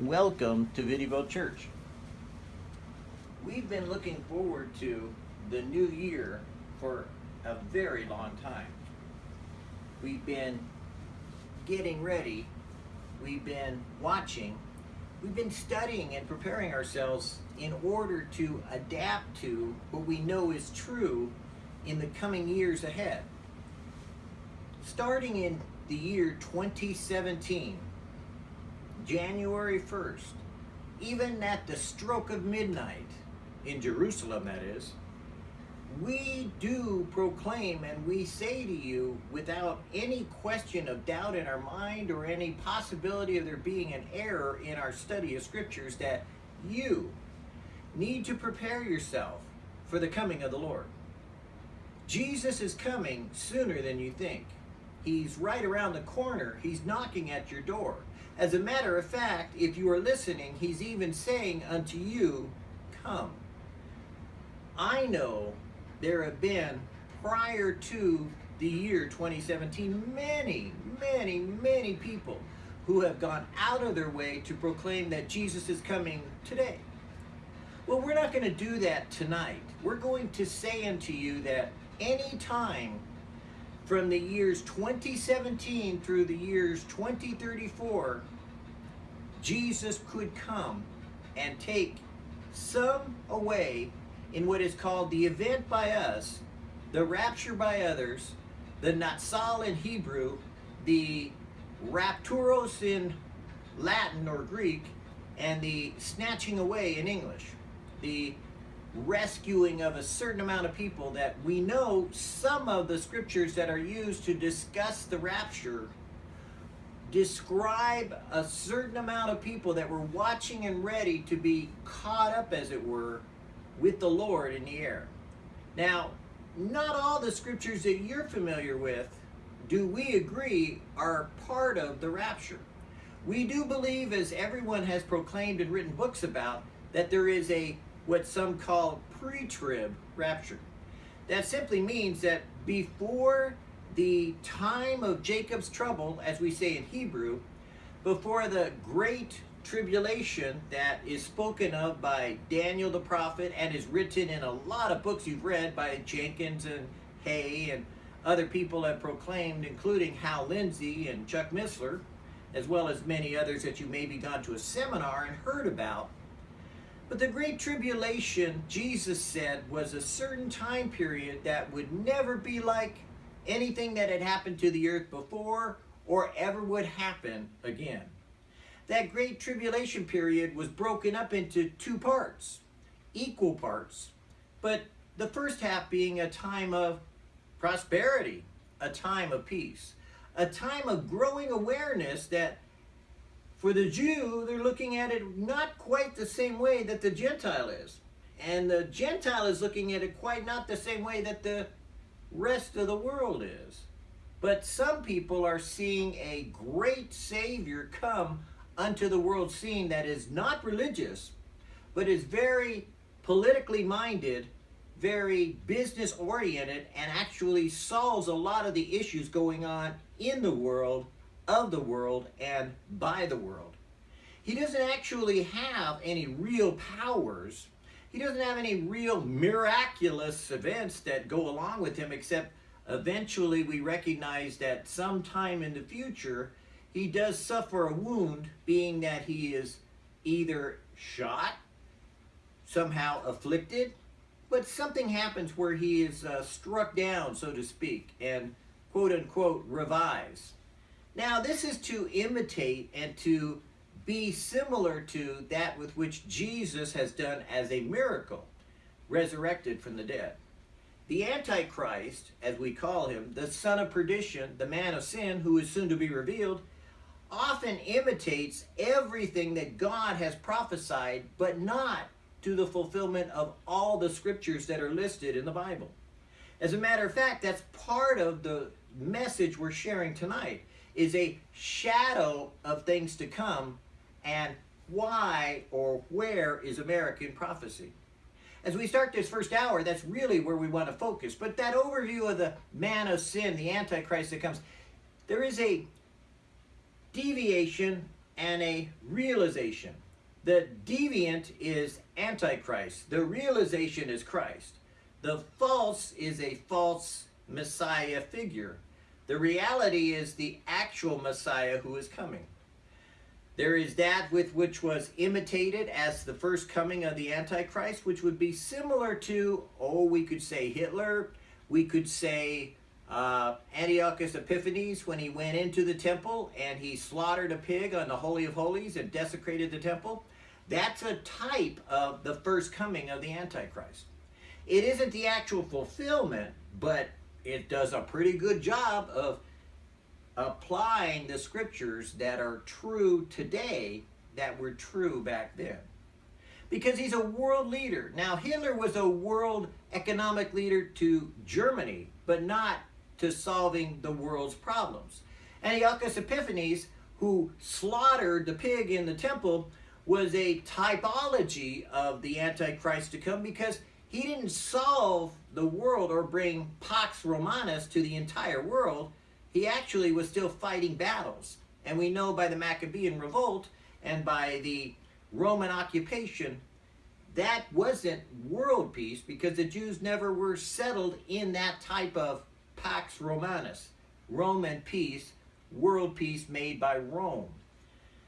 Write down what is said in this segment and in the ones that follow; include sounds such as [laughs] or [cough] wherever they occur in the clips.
Welcome to Viddyville Church. We've been looking forward to the new year for a very long time. We've been getting ready, we've been watching, we've been studying and preparing ourselves in order to adapt to what we know is true in the coming years ahead. Starting in the year 2017, January 1st, even at the stroke of midnight, in Jerusalem that is, we do proclaim and we say to you without any question of doubt in our mind or any possibility of there being an error in our study of scriptures that you need to prepare yourself for the coming of the Lord. Jesus is coming sooner than you think. He's right around the corner. He's knocking at your door. As a matter of fact, if you are listening, he's even saying unto you, Come. I know there have been, prior to the year 2017, many, many, many people who have gone out of their way to proclaim that Jesus is coming today. Well, we're not going to do that tonight. We're going to say unto you that any time from the years 2017 through the years 2034, Jesus could come and take some away in what is called the event by us, the rapture by others, the Natsal in Hebrew, the rapturos in Latin or Greek, and the snatching away in English. The rescuing of a certain amount of people that we know some of the scriptures that are used to discuss the rapture describe a certain amount of people that were watching and ready to be caught up, as it were, with the Lord in the air. Now, not all the scriptures that you're familiar with do we agree are part of the rapture. We do believe, as everyone has proclaimed and written books about, that there is a what some call pre-trib rapture. That simply means that before the time of Jacob's trouble, as we say in Hebrew, before the great tribulation that is spoken of by Daniel the prophet and is written in a lot of books you've read by Jenkins and Hay and other people have proclaimed, including Hal Lindsey and Chuck Missler, as well as many others that you maybe gone to a seminar and heard about. But the Great Tribulation, Jesus said, was a certain time period that would never be like anything that had happened to the earth before or ever would happen again. That Great Tribulation period was broken up into two parts, equal parts, but the first half being a time of prosperity, a time of peace, a time of growing awareness that for the Jew, they're looking at it not quite the same way that the Gentile is. And the Gentile is looking at it quite not the same way that the rest of the world is. But some people are seeing a great Savior come unto the world scene that is not religious, but is very politically minded, very business oriented, and actually solves a lot of the issues going on in the world of the world and by the world. He doesn't actually have any real powers. He doesn't have any real miraculous events that go along with him except eventually we recognize that sometime in the future he does suffer a wound being that he is either shot, somehow afflicted, but something happens where he is uh, struck down, so to speak, and quote unquote revives. Now, this is to imitate and to be similar to that with which Jesus has done as a miracle, resurrected from the dead. The Antichrist, as we call him, the son of perdition, the man of sin, who is soon to be revealed, often imitates everything that God has prophesied, but not to the fulfillment of all the scriptures that are listed in the Bible. As a matter of fact, that's part of the message we're sharing tonight is a shadow of things to come and why or where is American prophecy. As we start this first hour, that's really where we want to focus. But that overview of the man of sin, the Antichrist that comes, there is a deviation and a realization. The deviant is Antichrist. The realization is Christ. The false is a false Messiah figure. The reality is the actual Messiah who is coming. There is that with which was imitated as the first coming of the Antichrist, which would be similar to, oh, we could say Hitler, we could say uh, Antiochus Epiphanes when he went into the temple and he slaughtered a pig on the Holy of Holies and desecrated the temple. That's a type of the first coming of the Antichrist. It isn't the actual fulfillment, but it does a pretty good job of applying the scriptures that are true today that were true back then. Because he's a world leader. Now, Hitler was a world economic leader to Germany, but not to solving the world's problems. Antiochus Epiphanes, who slaughtered the pig in the temple, was a typology of the Antichrist to come because he didn't solve the world or bring Pax Romanus to the entire world. He actually was still fighting battles. And we know by the Maccabean revolt and by the Roman occupation, that wasn't world peace because the Jews never were settled in that type of Pax Romanus, Roman peace, world peace made by Rome.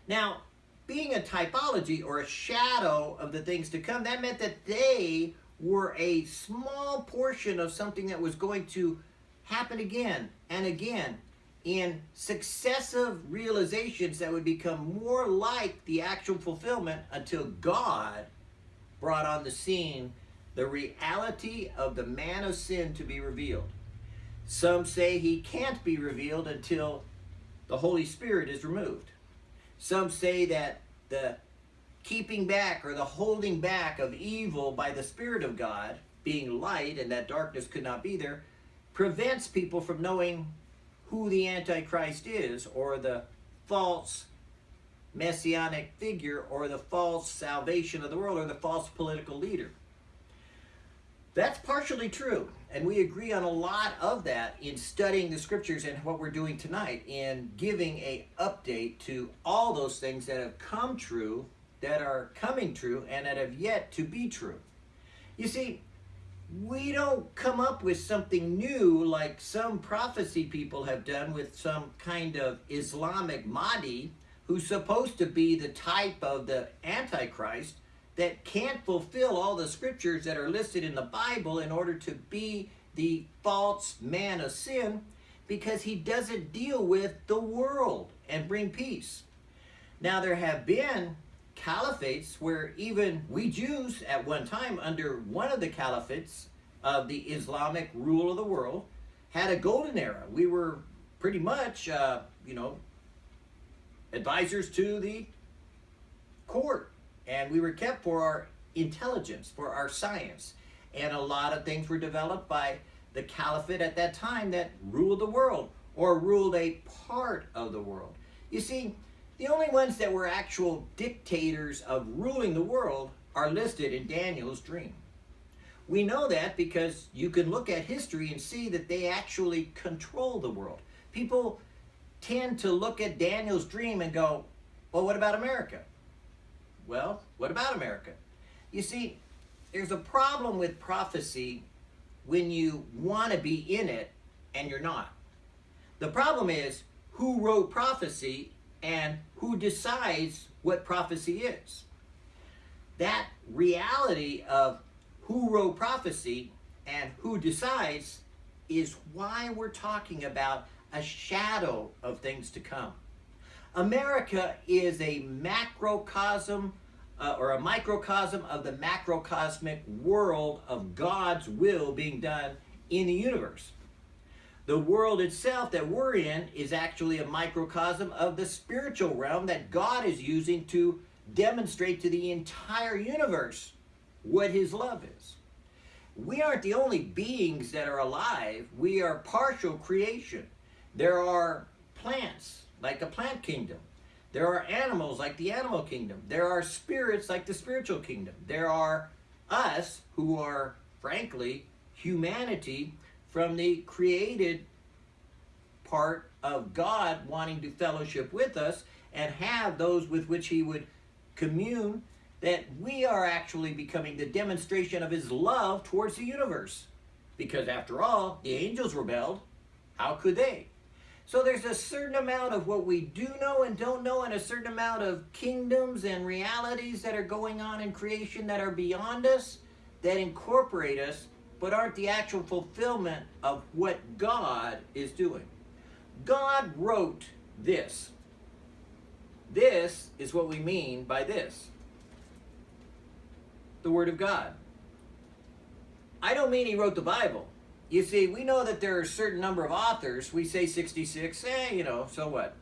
Now, being a typology or a shadow of the things to come, that meant that they were a small portion of something that was going to happen again and again in successive realizations that would become more like the actual fulfillment until God brought on the scene the reality of the man of sin to be revealed. Some say he can't be revealed until the Holy Spirit is removed. Some say that the keeping back or the holding back of evil by the Spirit of God, being light and that darkness could not be there, prevents people from knowing who the Antichrist is or the false messianic figure or the false salvation of the world or the false political leader. That's partially true, and we agree on a lot of that in studying the scriptures and what we're doing tonight in giving a update to all those things that have come true that are coming true and that have yet to be true. You see, we don't come up with something new like some prophecy people have done with some kind of Islamic Mahdi who's supposed to be the type of the Antichrist that can't fulfill all the scriptures that are listed in the Bible in order to be the false man of sin because he doesn't deal with the world and bring peace. Now, there have been caliphates where even we Jews at one time under one of the caliphates of the Islamic rule of the world had a golden era. We were pretty much, uh, you know, advisors to the court and we were kept for our intelligence, for our science. And a lot of things were developed by the caliphate at that time that ruled the world or ruled a part of the world. You see, the only ones that were actual dictators of ruling the world are listed in Daniel's dream. We know that because you can look at history and see that they actually control the world. People tend to look at Daniel's dream and go, well, what about America? Well, what about America? You see, there's a problem with prophecy when you want to be in it and you're not. The problem is who wrote prophecy and who decides what prophecy is. That reality of who wrote prophecy and who decides is why we're talking about a shadow of things to come. America is a macrocosm uh, or a microcosm of the macrocosmic world of God's will being done in the universe. The world itself that we're in is actually a microcosm of the spiritual realm that God is using to demonstrate to the entire universe what his love is. We aren't the only beings that are alive. We are partial creation. There are plants, like a plant kingdom. There are animals like the animal kingdom. There are spirits like the spiritual kingdom. There are us who are, frankly, humanity from the created part of God wanting to fellowship with us. and have those with which he would commune, that we are actually becoming the demonstration of his love towards the universe. Because after all, the angels rebelled. How could they? So there's a certain amount of what we do know and don't know, and a certain amount of kingdoms and realities that are going on in creation that are beyond us, that incorporate us, but aren't the actual fulfillment of what God is doing. God wrote this. This is what we mean by this the Word of God. I don't mean he wrote the Bible. You see, we know that there are a certain number of authors. We say 66, eh, you know, so what?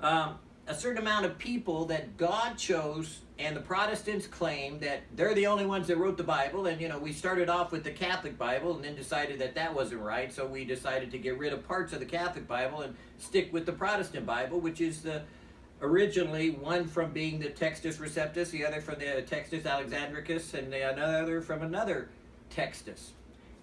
Um, a certain amount of people that God chose, and the Protestants claim that they're the only ones that wrote the Bible. And, you know, we started off with the Catholic Bible and then decided that that wasn't right. So we decided to get rid of parts of the Catholic Bible and stick with the Protestant Bible, which is the originally one from being the Textus Receptus, the other from the Textus Alexandricus, and the another from another Textus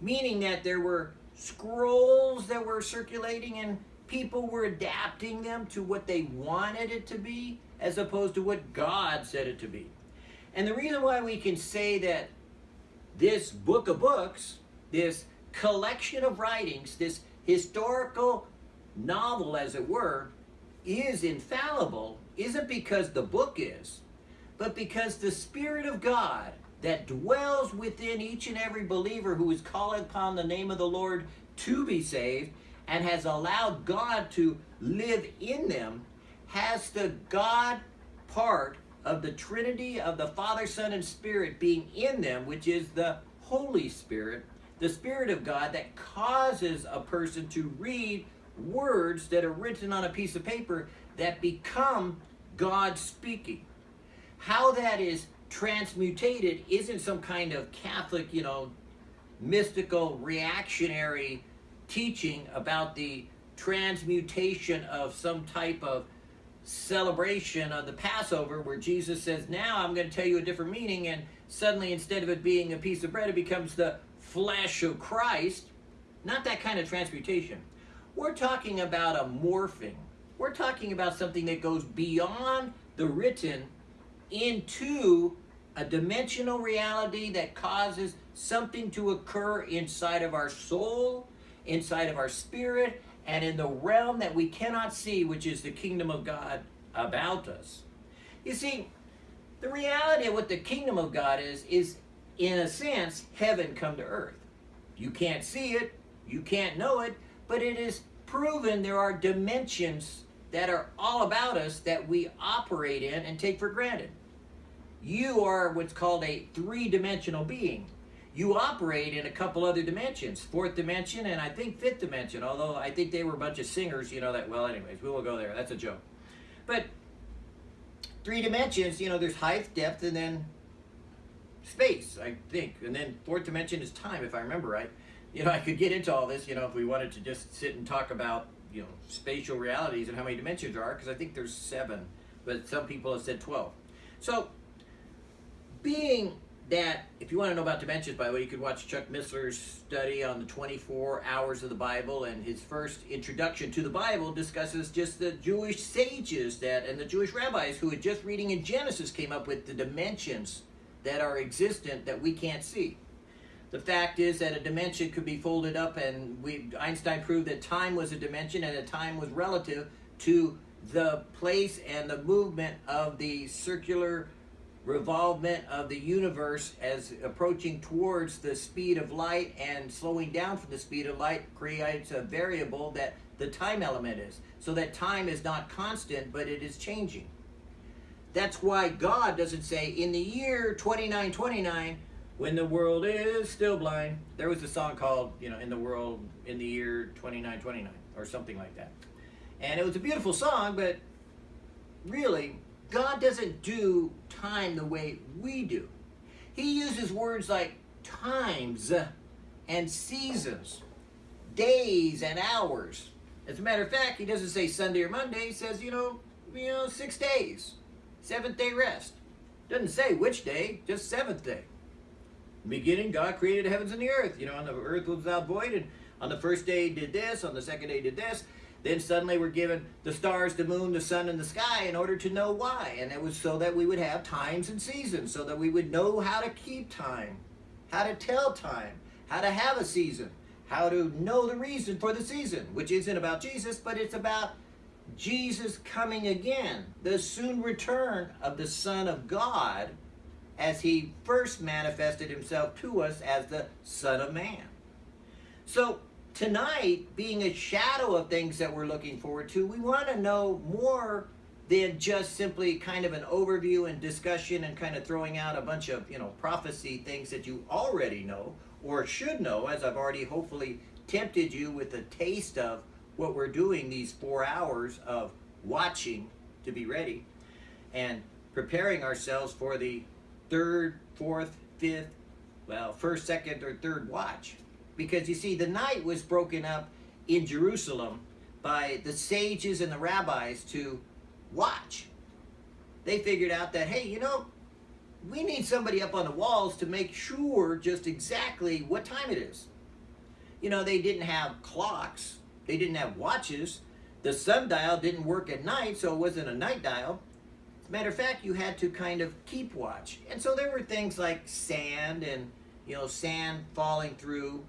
meaning that there were scrolls that were circulating and people were adapting them to what they wanted it to be as opposed to what God said it to be. And the reason why we can say that this book of books, this collection of writings, this historical novel, as it were, is infallible isn't because the book is, but because the Spirit of God that dwells within each and every believer who is calling upon the name of the Lord to be saved and has allowed God to live in them has the God part of the Trinity of the Father, Son, and Spirit being in them, which is the Holy Spirit, the Spirit of God that causes a person to read words that are written on a piece of paper that become God speaking. How that is transmutated isn't some kind of Catholic, you know, mystical reactionary teaching about the transmutation of some type of celebration of the Passover where Jesus says, Now I'm going to tell you a different meaning, and suddenly instead of it being a piece of bread, it becomes the flesh of Christ. Not that kind of transmutation. We're talking about a morphing. We're talking about something that goes beyond the written into a dimensional reality that causes something to occur inside of our soul, inside of our spirit, and in the realm that we cannot see, which is the kingdom of God about us. You see, the reality of what the kingdom of God is, is in a sense, heaven come to earth. You can't see it, you can't know it, but it is proven there are dimensions that are all about us that we operate in and take for granted. You are what's called a three-dimensional being. You operate in a couple other dimensions, fourth dimension and I think fifth dimension, although I think they were a bunch of singers, you know that, well anyways, we will go there, that's a joke. But three dimensions, you know, there's height, depth, and then space, I think. And then fourth dimension is time, if I remember right. You know, I could get into all this, you know, if we wanted to just sit and talk about, you know, spatial realities and how many dimensions there are, because I think there's seven, but some people have said 12. So being that, if you want to know about dimensions, by the way, you could watch Chuck Missler's study on the 24 hours of the Bible, and his first introduction to the Bible discusses just the Jewish sages that and the Jewish rabbis who had just reading in Genesis came up with the dimensions that are existent that we can't see. The fact is that a dimension could be folded up, and we, Einstein proved that time was a dimension and that time was relative to the place and the movement of the circular revolvement of the universe as approaching towards the speed of light and slowing down from the speed of light creates a variable that the time element is. So that time is not constant, but it is changing. That's why God doesn't say, in the year 2929, when the world is still blind. There was a song called, you know, in the world in the year 2929, or something like that. And it was a beautiful song, but really, God doesn't do time the way we do. He uses words like times and seasons, days and hours. As a matter of fact, he doesn't say Sunday or Monday. He says, you know, you know, six days, seventh day rest. Doesn't say which day, just seventh day. beginning, God created the heavens and the earth. You know, and the earth was without void, and on the first day did this, on the second day did this. Then suddenly we're given the stars, the moon, the sun, and the sky in order to know why. And it was so that we would have times and seasons, so that we would know how to keep time, how to tell time, how to have a season, how to know the reason for the season, which isn't about Jesus, but it's about Jesus coming again, the soon return of the Son of God as he first manifested himself to us as the Son of Man. So tonight, being a shadow of things that we're looking forward to, we want to know more than just simply kind of an overview and discussion and kind of throwing out a bunch of, you know, prophecy things that you already know or should know, as I've already hopefully tempted you with a taste of what we're doing these four hours of watching to be ready and preparing ourselves for the third, fourth, fifth, well, first, second, or third watch. Because you see, the night was broken up in Jerusalem by the sages and the rabbis to watch. They figured out that, hey, you know, we need somebody up on the walls to make sure just exactly what time it is. You know, they didn't have clocks, they didn't have watches. The sundial didn't work at night, so it wasn't a night dial. Matter of fact, you had to kind of keep watch. And so there were things like sand and, you know, sand falling through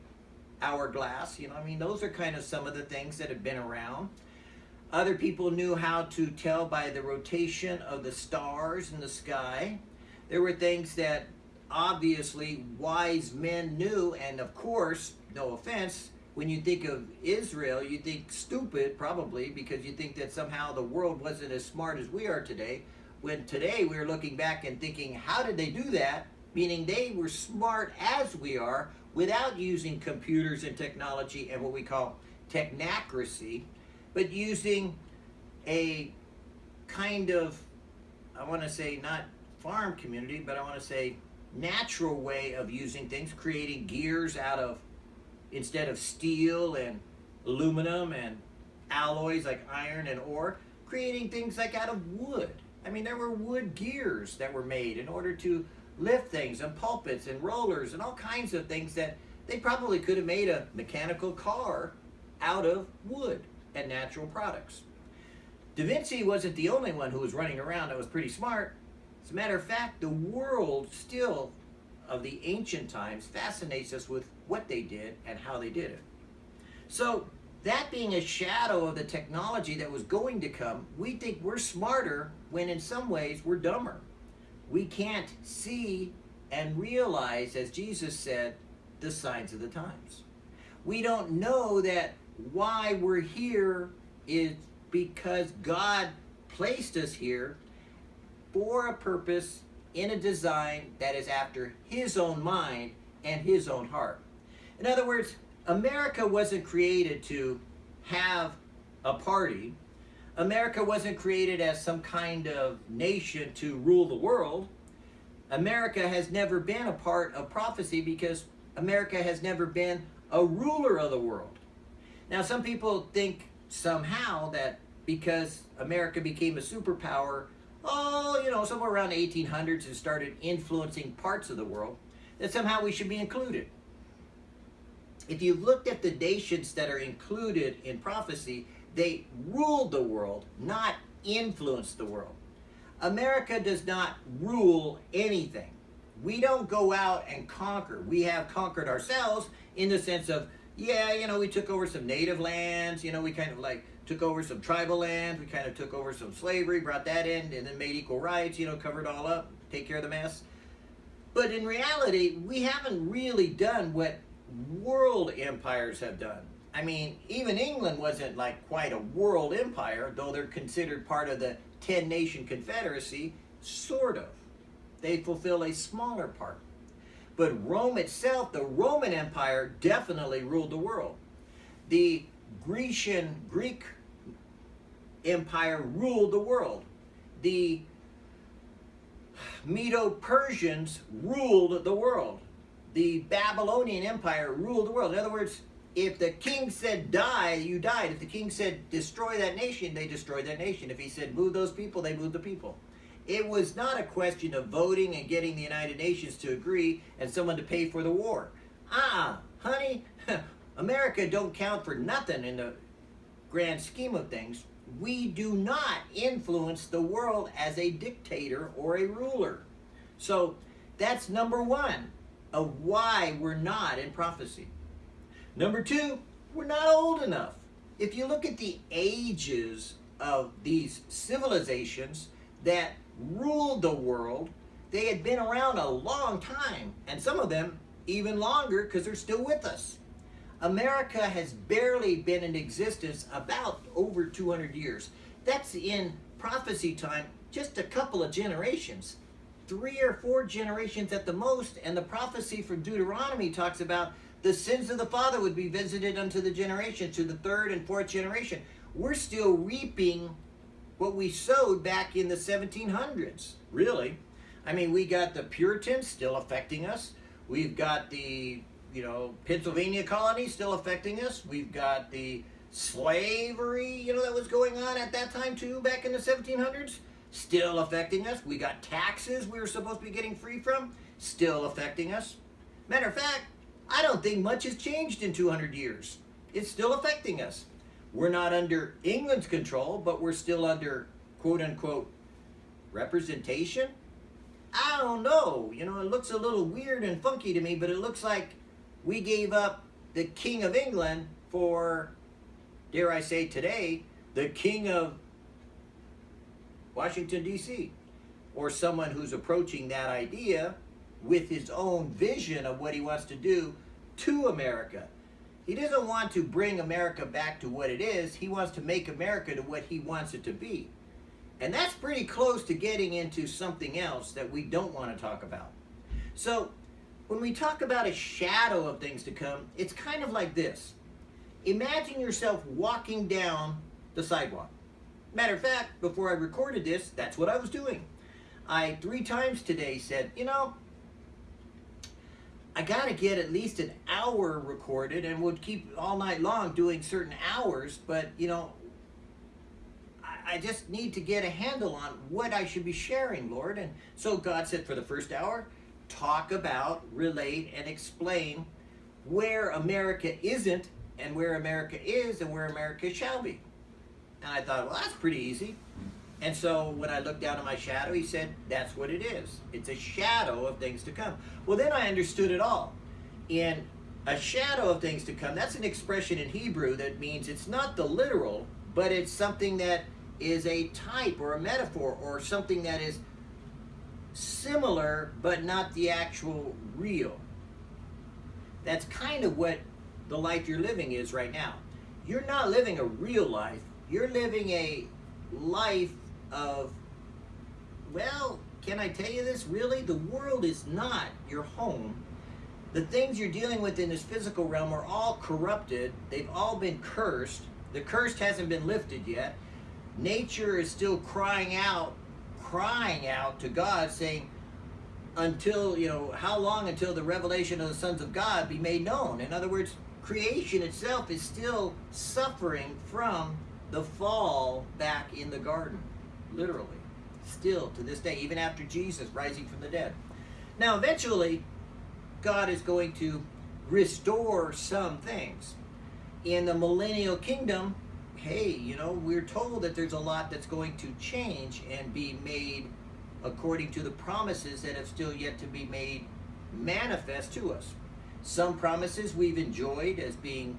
hourglass. You know, I mean, those are kind of some of the things that have been around. Other people knew how to tell by the rotation of the stars in the sky. There were things that obviously wise men knew, and of course, no offense, when you think of Israel, you think stupid, probably, because you think that somehow the world wasn't as smart as we are today. When today we're looking back and thinking, how did they do that? Meaning they were smart as we are without using computers and technology and what we call technocracy, but using a kind of, I want to say, not farm community, but I want to say natural way of using things, creating gears out of, instead of steel and aluminum and alloys like iron and ore, creating things like out of wood. I mean, there were wood gears that were made in order to lift things and pulpits and rollers and all kinds of things that they probably could have made a mechanical car out of wood and natural products. Da Vinci wasn't the only one who was running around that was pretty smart. As a matter of fact, the world still of the ancient times fascinates us with what they did and how they did it. So that being a shadow of the technology that was going to come, we think we're smarter when in some ways we're dumber. We can't see and realize, as Jesus said, the signs of the times. We don't know that why we're here is because God placed us here for a purpose in a design that is after his own mind and his own heart. In other words, America wasn't created to have a party. America wasn't created as some kind of nation to rule the world. America has never been a part of prophecy because America has never been a ruler of the world. Now, some people think somehow that because America became a superpower, oh, you know, somewhere around the 1800s and started influencing parts of the world, that somehow we should be included. If you've looked at the nations that are included in prophecy, they ruled the world, not influenced the world. America does not rule anything. We don't go out and conquer. We have conquered ourselves in the sense of, yeah, you know, we took over some native lands, you know, we kind of like took over some tribal lands, we kind of took over some slavery, brought that in, and then made equal rights, you know, covered all up, take care of the mess. But in reality, we haven't really done what world empires have done. I mean, even England wasn't like quite a world empire, though they're considered part of the 10 nation confederacy, sort of. They fulfill a smaller part. But Rome itself, the Roman Empire, definitely ruled the world. The Grecian, Greek Empire ruled the world. The Medo-Persians ruled the world. The Babylonian Empire ruled the world. In other words, if the king said die, you died. If the king said destroy that nation, they destroyed that nation. If he said move those people, they moved the people. It was not a question of voting and getting the United Nations to agree and someone to pay for the war. Ah, honey, [laughs] America don't count for nothing in the grand scheme of things, we do not influence the world as a dictator or a ruler. So that's number one of why we're not in prophecy. Number two, we're not old enough. If you look at the ages of these civilizations that ruled the world, they had been around a long time, and some of them even longer because they're still with us. America has barely been in existence about over 200 years. That's in prophecy time, just a couple of generations. Three or four generations at the most, and the prophecy from Deuteronomy talks about the sins of the father would be visited unto the generation, to the third and fourth generation. We're still reaping what we sowed back in the 1700s, really. I mean, we got the Puritans still affecting us. We've got the, you know, Pennsylvania colony still affecting us. We've got the slavery, you know, that was going on at that time too, back in the 1700s, still affecting us. We got taxes we were supposed to be getting free from, still affecting us. Matter of fact, I don't think much has changed in 200 years. It's still affecting us. We're not under England's control, but we're still under quote unquote representation. I don't know. You know, it looks a little weird and funky to me, but it looks like we gave up the King of England for, dare I say today, the King of Washington, D.C., or someone who's approaching that idea with his own vision of what he wants to do to America. He doesn't want to bring America back to what it is. He wants to make America to what he wants it to be. And that's pretty close to getting into something else that we don't want to talk about. So, when we talk about a shadow of things to come, it's kind of like this. Imagine yourself walking down the sidewalk. Matter of fact, before I recorded this, that's what I was doing. I three times today said, you know, I got to get at least an hour recorded and would keep all night long doing certain hours, but you know, I, I just need to get a handle on what I should be sharing, Lord. And so God said for the first hour, talk about, relate, and explain where America isn't and where America is and where America shall be. And I thought, well, that's pretty easy. And so when I looked down at my shadow, he said, That's what it is. It's a shadow of things to come. Well, then I understood it all. In a shadow of things to come, that's an expression in Hebrew that means it's not the literal, but it's something that is a type or a metaphor or something that is similar but not the actual real. That's kind of what the life you're living is right now. You're not living a real life, you're living a life of, well, can I tell you this? Really, the world is not your home. The things you're dealing with in this physical realm are all corrupted. They've all been cursed. The curse hasn't been lifted yet. Nature is still crying out, crying out to God, saying, until, you know, how long until the revelation of the sons of God be made known? In other words, creation itself is still suffering from the fall back in the garden literally, still to this day, even after Jesus rising from the dead. Now, eventually, God is going to restore some things. In the millennial kingdom, hey, you know, we're told that there's a lot that's going to change and be made according to the promises that have still yet to be made manifest to us. Some promises we've enjoyed as being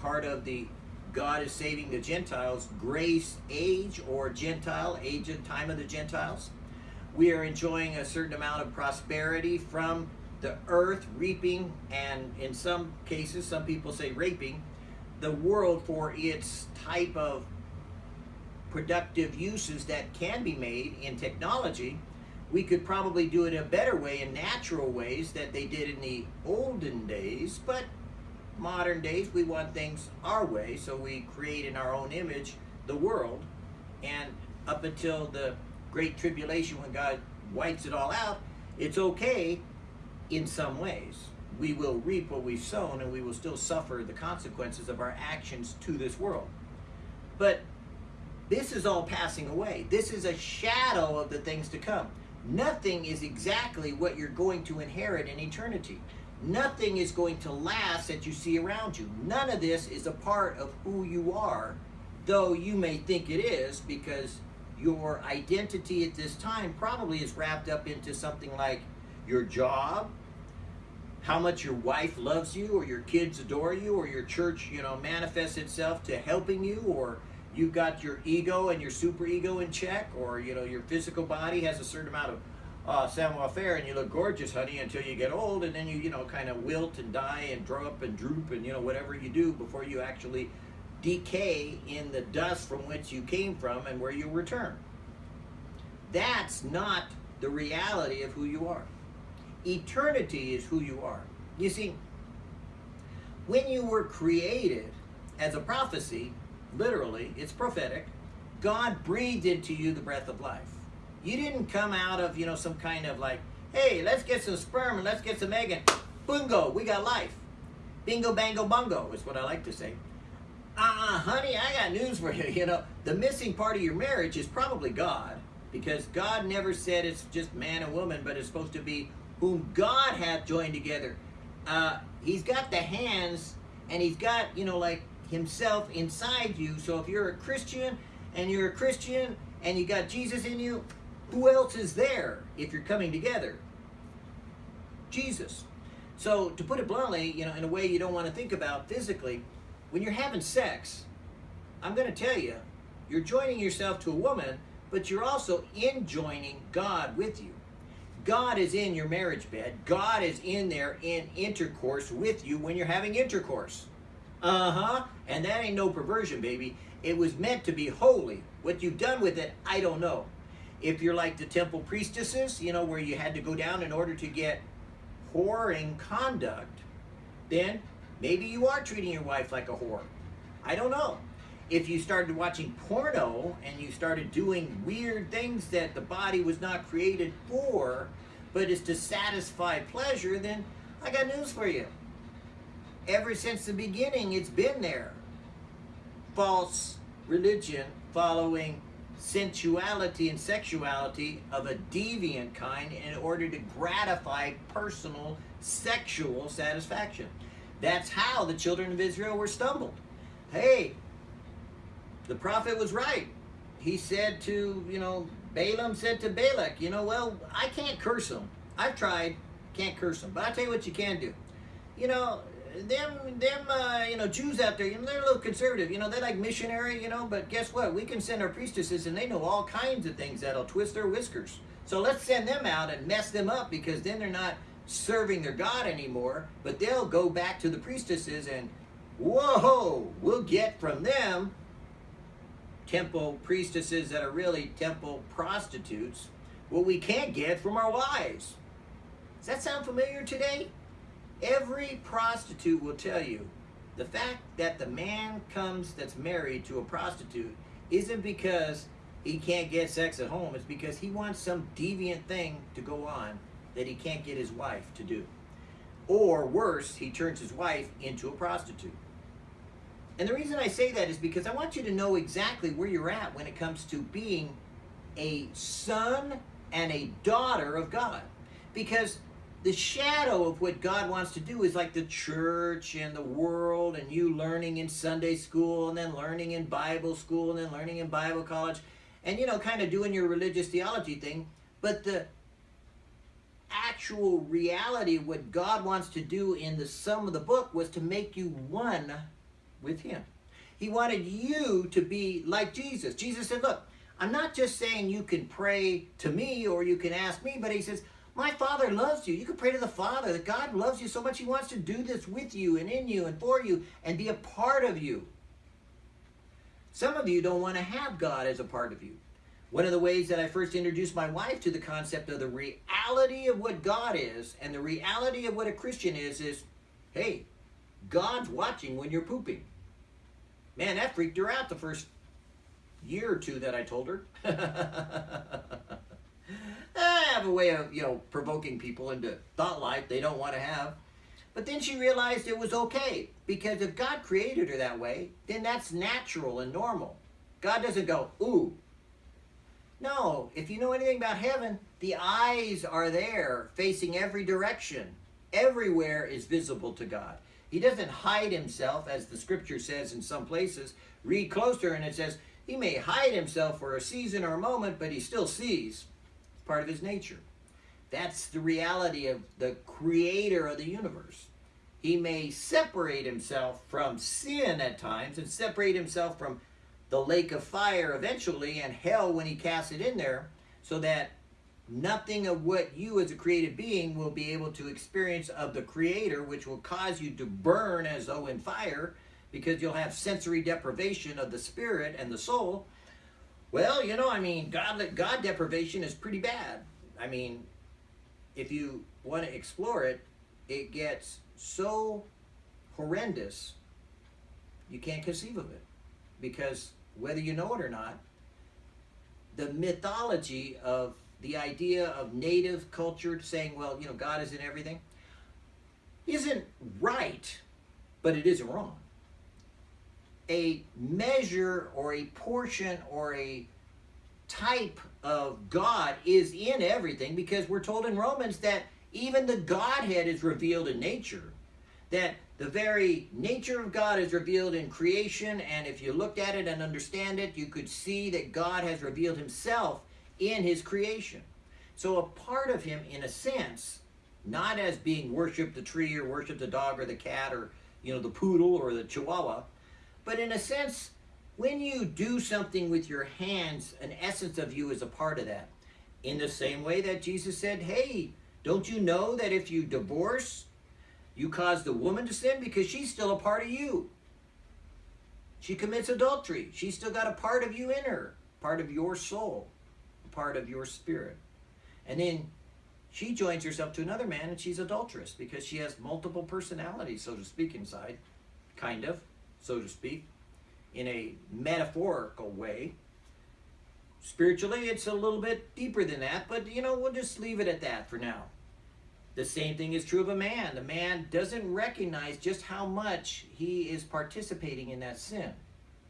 part of the God is saving the Gentiles, grace age or Gentile, age and time of the Gentiles. We are enjoying a certain amount of prosperity from the earth, reaping, and in some cases, some people say raping, the world for its type of productive uses that can be made in technology. We could probably do it in a better way in natural ways that they did in the olden days, but modern days, we want things our way, so we create in our own image the world. And up until the Great Tribulation, when God wipes it all out, it's okay in some ways. We will reap what we've sown, and we will still suffer the consequences of our actions to this world. But this is all passing away. This is a shadow of the things to come. Nothing is exactly what you're going to inherit in eternity. Nothing is going to last that you see around you. None of this is a part of who you are though you may think it is because your identity at this time probably is wrapped up into something like your job, how much your wife loves you or your kids adore you or your church, you know, manifests itself to helping you or you've got your ego and your super ego in check or, you know, your physical body has a certain amount of uh, savoir faire and you look gorgeous, honey, until you get old and then you, you know, kind of wilt and die and drop and droop and, you know, whatever you do before you actually decay in the dust from which you came from and where you return. That's not the reality of who you are. Eternity is who you are. You see, when you were created as a prophecy, literally, it's prophetic, God breathed into you the breath of life. You didn't come out of, you know, some kind of like, hey, let's get some sperm and let's get some egg and bungo, we got life. Bingo, bango, bongo is what I like to say. Uh-uh, honey, I got news for you. [laughs] You know, the missing part of your marriage is probably God because God never said it's just man and woman, but it's supposed to be whom God hath joined together. Uh, he's got the hands and he's got, you know, like himself inside you. So if you're a Christian and you're a Christian and you got Jesus in you, who else is there if you're coming together? Jesus. So to put it bluntly, you know, in a way you don't want to think about physically, when you're having sex, I'm going to tell you, you're joining yourself to a woman, but you're also in joining God with you. God is in your marriage bed. God is in there in intercourse with you when you're having intercourse. Uh-huh. And that ain't no perversion, baby. It was meant to be holy. What you've done with it, I don't know. If you're like the temple priestesses, you know, where you had to go down in order to get whoring conduct, then maybe you are treating your wife like a whore. I don't know. If you started watching porno and you started doing weird things that the body was not created for, but is to satisfy pleasure, then I got news for you. Ever since the beginning, it's been there. False religion following sensuality and sexuality of a deviant kind in order to gratify personal sexual satisfaction. That's how the children of Israel were stumbled. Hey, the prophet was right. He said to, you know, Balaam said to Balak, you know, well, I can't curse them. I've tried, can't curse them. But I'll tell you what you can do. You know, them, them, uh, you know, Jews out there, you know, they're a little conservative. You know, they like missionary, you know, but guess what? We can send our priestesses and they know all kinds of things that'll twist their whiskers. So let's send them out and mess them up because then they're not serving their God anymore, but they'll go back to the priestesses and, whoa, we'll get from them temple priestesses that are really temple prostitutes what we can't get from our wives. Does that sound familiar today? Every prostitute will tell you the fact that the man comes that's married to a prostitute isn't because he can't get sex at home, it's because he wants some deviant thing to go on that he can't get his wife to do. Or worse, he turns his wife into a prostitute. And the reason I say that is because I want you to know exactly where you're at when it comes to being a son and a daughter of God. Because the shadow of what God wants to do is like the church and the world and you learning in Sunday school and then learning in Bible school and then learning in Bible college and you know kind of doing your religious theology thing but the actual reality what God wants to do in the sum of the book was to make you one with him. He wanted you to be like Jesus. Jesus said, look, I'm not just saying you can pray to me or you can ask me, but he says, my Father loves you. You can pray to the Father that God loves you so much he wants to do this with you and in you and for you and be a part of you. Some of you don't want to have God as a part of you. One of the ways that I first introduced my wife to the concept of the reality of what God is and the reality of what a Christian is is, hey, God's watching when you're pooping. Man, that freaked her out the first year or two that I told her. [laughs] I have a way of, you know, provoking people into thought life they don't want to have. But then she realized it was okay because if God created her that way, then that's natural and normal. God doesn't go, ooh. No, if you know anything about heaven, the eyes are there facing every direction. Everywhere is visible to God. He doesn't hide himself, as the scripture says in some places. Read closer, and it says, He may hide himself for a season or a moment, but he still sees. Part of his nature. That's the reality of the creator of the universe. He may separate himself from sin at times and separate himself from the lake of fire eventually and hell when he casts it in there so that nothing of what you as a created being will be able to experience of the creator which will cause you to burn as though in fire because you'll have sensory deprivation of the spirit and the soul well you know i mean god god deprivation is pretty bad. I mean if you want to explore it it gets so horrendous you can't conceive of it. Because whether you know it or not the mythology of the idea of native culture saying well you know god is in everything isn't right but it isn't wrong a measure or a portion or a type of god is in everything because we're told in romans that even the godhead is revealed in nature that the very nature of God is revealed in creation, and if you looked at it and understand it, you could see that God has revealed himself in his creation. So a part of him, in a sense, not as being worship the tree or worship the dog or the cat or you know the poodle or the chihuahua, but in a sense, when you do something with your hands, an essence of you is a part of that. In the same way that Jesus said, Hey, don't you know that if you divorce you cause the woman to sin because she's still a part of you. She commits adultery. She's still got a part of you in her, part of your soul, part of your spirit. And then she joins herself to another man and she's adulterous because she has multiple personalities, so to speak, inside. Kind of, so to speak, in a metaphorical way. Spiritually, it's a little bit deeper than that, but you know, we'll just leave it at that for now. The same thing is true of a man. The man doesn't recognize just how much he is participating in that sin.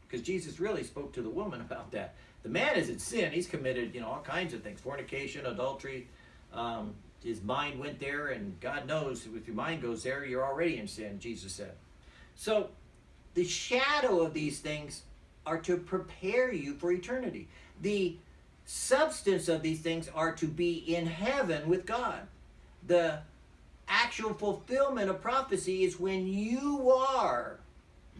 Because Jesus really spoke to the woman about that. The man is in sin. He's committed, you know, all kinds of things. Fornication, adultery. Um, his mind went there, and God knows if your mind goes there, you're already in sin, Jesus said. So the shadow of these things are to prepare you for eternity. The substance of these things are to be in heaven with God the actual fulfillment of prophecy is when you are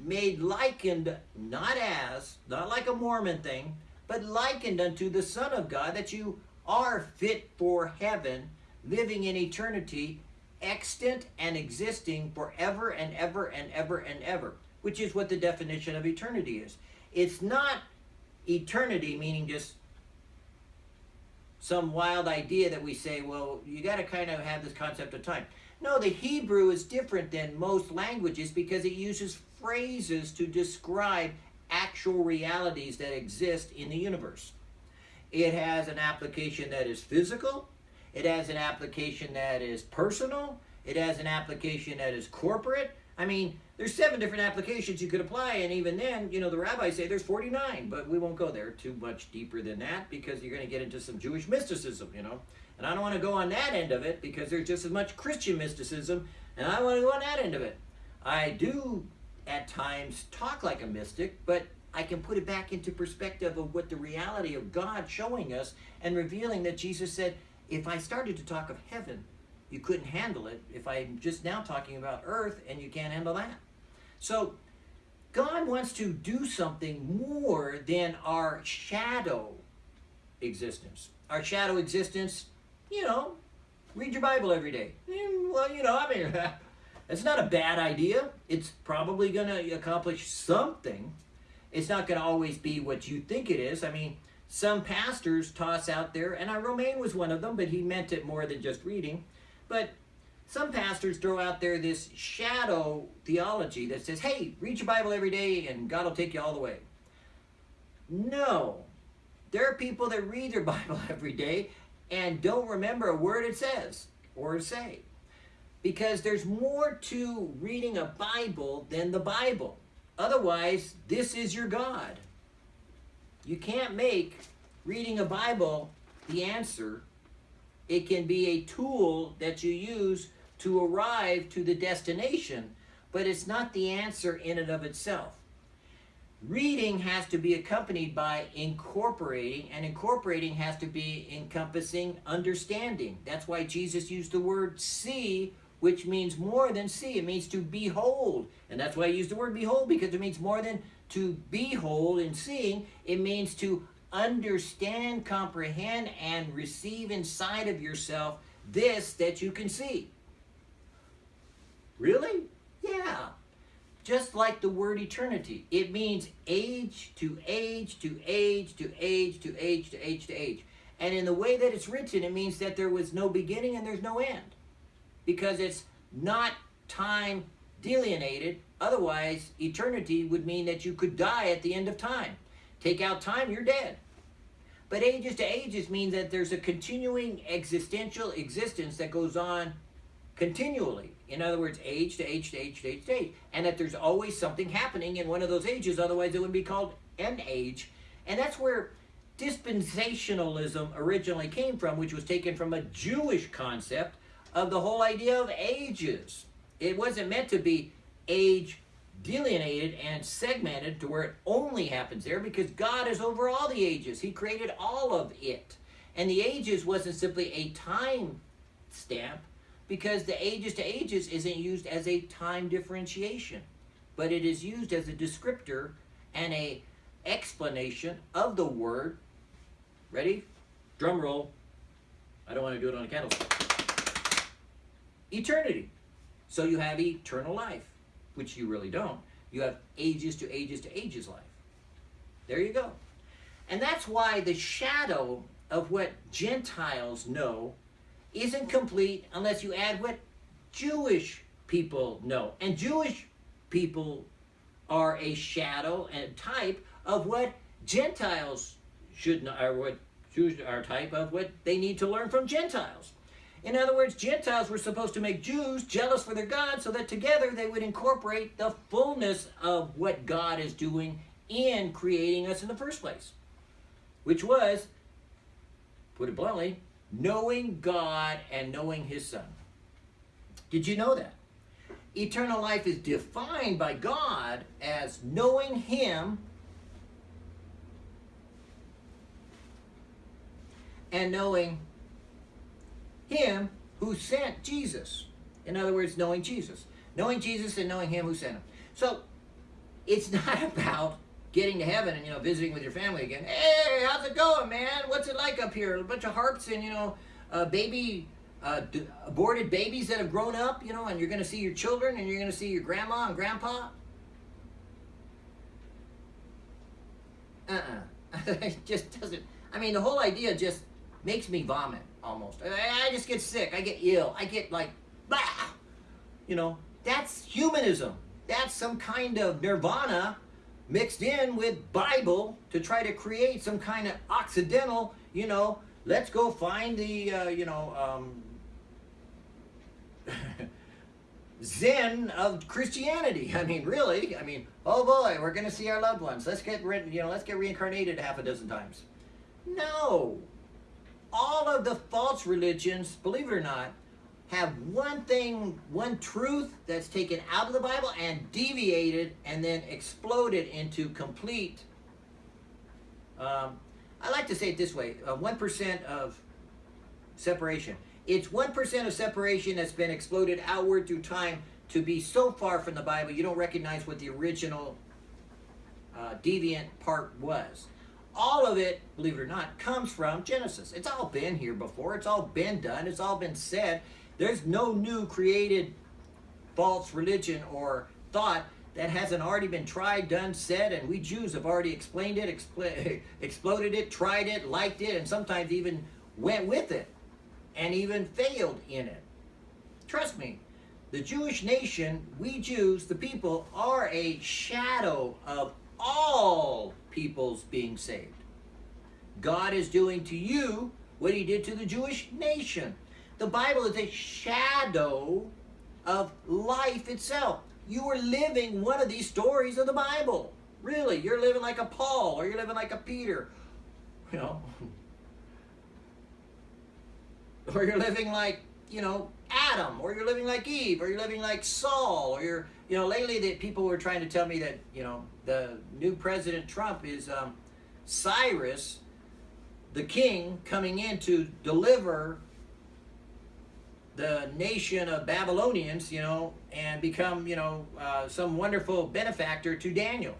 made likened, not as, not like a Mormon thing, but likened unto the Son of God, that you are fit for heaven, living in eternity, extant and existing forever and ever and ever and ever, which is what the definition of eternity is. It's not eternity, meaning just some wild idea that we say, well, you got to kind of have this concept of time. No, the Hebrew is different than most languages because it uses phrases to describe actual realities that exist in the universe. It has an application that is physical, it has an application that is personal, it has an application that is corporate. I mean, there's seven different applications you could apply, and even then, you know, the rabbis say there's 49, but we won't go there too much deeper than that because you're going to get into some Jewish mysticism, you know. And I don't want to go on that end of it because there's just as much Christian mysticism, and I want to go on that end of it. I do at times talk like a mystic, but I can put it back into perspective of what the reality of God showing us and revealing that Jesus said, if I started to talk of heaven, you couldn't handle it if I'm just now talking about earth and you can't handle that. So God wants to do something more than our shadow existence. Our shadow existence, you know, read your Bible every day. Well, you know, I mean, [laughs] it's not a bad idea. It's probably going to accomplish something. It's not going to always be what you think it is. I mean, some pastors toss out there, and I, Romaine was one of them, but he meant it more than just reading. But some pastors throw out there this shadow theology that says, hey, read your Bible every day and God will take you all the way. No. There are people that read their [laughs] Bible every day and don't remember a word it says or say. Because there's more to reading a Bible than the Bible. Otherwise, this is your God. You can't make reading a Bible the answer it can be a tool that you use to arrive to the destination, but it's not the answer in and of itself. Reading has to be accompanied by incorporating, and incorporating has to be encompassing understanding. That's why Jesus used the word see, which means more than see. It means to behold. And that's why I use the word behold, because it means more than to behold and seeing. It means to understand, comprehend, and receive inside of yourself this that you can see. Really? Yeah. Just like the word eternity. It means age to age to age to age to age to age to age. And in the way that it's written, it means that there was no beginning and there's no end. Because it's not time delineated. Otherwise, eternity would mean that you could die at the end of time. Take out time, you're dead. But ages to ages means that there's a continuing existential existence that goes on continually. In other words, age to age to age to age to age. And that there's always something happening in one of those ages, otherwise it would be called an age. And that's where dispensationalism originally came from, which was taken from a Jewish concept of the whole idea of ages. It wasn't meant to be age delineated and segmented to where it only happens there because God is over all the ages. He created all of it. And the ages wasn't simply a time stamp because the ages to ages isn't used as a time differentiation, but it is used as a descriptor and a explanation of the word. Ready? Drum roll. I don't want to do it on a candlestick. Eternity. So you have eternal life which you really don't. You have ages to ages to ages life. There you go. And that's why the shadow of what Gentiles know isn't complete unless you add what Jewish people know. And Jewish people are a shadow and type of what Gentiles should know, or what Jews are type of what they need to learn from Gentiles. In other words, Gentiles were supposed to make Jews jealous for their God so that together they would incorporate the fullness of what God is doing in creating us in the first place, which was, put it bluntly, knowing God and knowing His Son. Did you know that? Eternal life is defined by God as knowing Him and knowing him who sent Jesus. In other words, knowing Jesus. Knowing Jesus and knowing him who sent him. So it's [laughs] not about getting to heaven and you know visiting with your family again. Hey, how's it going, man? What's it like up here? A bunch of harps and you know, uh, baby, uh, aborted babies that have grown up, you know, and you're going to see your children and you're going to see your grandma and grandpa. Uh-uh. [laughs] it just doesn't. I mean, the whole idea just makes me vomit almost. I just get sick. I get ill. I get like. You know, that's humanism. That's some kind of nirvana mixed in with Bible to try to create some kind of occidental, you know, let's go find the, uh, you know, um, [laughs] Zen of Christianity. I mean, really? I mean, oh boy, we're going to see our loved ones. Let's get, you know, let's get reincarnated half a dozen times. No, all of the false religions, believe it or not, have one thing, one truth that's taken out of the Bible and deviated and then exploded into complete, um, I like to say it this way, uh, 1% of separation. It's 1% of separation that's been exploded outward through time to be so far from the Bible you don't recognize what the original uh, deviant part was all of it, believe it or not, comes from Genesis. It's all been here before. It's all been done. It's all been said. There's no new created false religion or thought that hasn't already been tried, done, said, and we Jews have already explained it, expl [laughs] exploded it, tried it, liked it, and sometimes even went with it and even failed in it. Trust me, the Jewish nation, we Jews, the people, are a shadow of all peoples being saved. God is doing to you what he did to the Jewish nation. The Bible is a shadow of life itself. You are living one of these stories of the Bible. Really, you're living like a Paul or you're living like a Peter. You know, [laughs] or you're living like, you know, Adam, or you're living like Eve, or you're living like Saul, or you're, you know, lately that people were trying to tell me that, you know, the new President Trump is um, Cyrus, the king, coming in to deliver the nation of Babylonians, you know, and become, you know, uh, some wonderful benefactor to Daniel.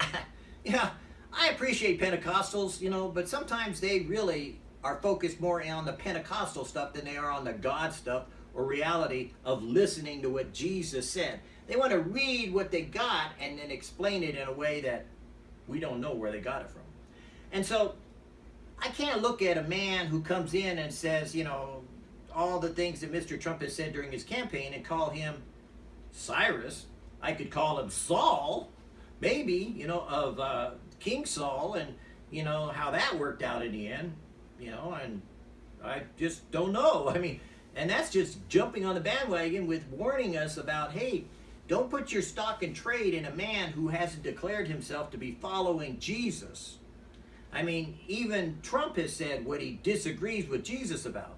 [laughs] yeah, I appreciate Pentecostals, you know, but sometimes they really are focused more on the Pentecostal stuff than they are on the God stuff or reality of listening to what Jesus said. They want to read what they got and then explain it in a way that we don't know where they got it from. And so I can't look at a man who comes in and says, you know, all the things that Mr. Trump has said during his campaign and call him Cyrus. I could call him Saul, maybe, you know, of uh, King Saul and, you know, how that worked out in the end, you know, and I just don't know. [laughs] I mean, and that's just jumping on the bandwagon with warning us about, hey, don't put your stock and trade in a man who hasn't declared himself to be following Jesus. I mean, even Trump has said what he disagrees with Jesus about.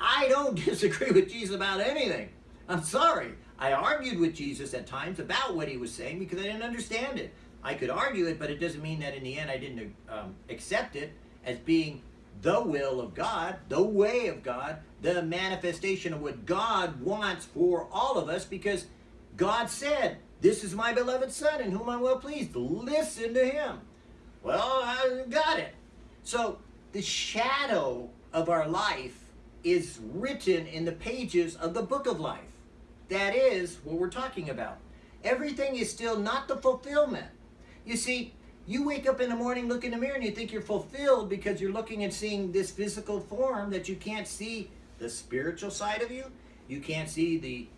I don't [laughs] disagree with Jesus about anything. I'm sorry. I argued with Jesus at times about what he was saying because I didn't understand it. I could argue it, but it doesn't mean that in the end I didn't um, accept it as being the will of God, the way of God, the manifestation of what God wants for all of us because God said, This is my beloved Son in whom I'm well pleased. Listen to him. Well, I got it. So the shadow of our life is written in the pages of the book of life. That is what we're talking about. Everything is still not the fulfillment. You see, you wake up in the morning, look in the mirror, and you think you're fulfilled because you're looking and seeing this physical form that you can't see the spiritual side of you. You can't see the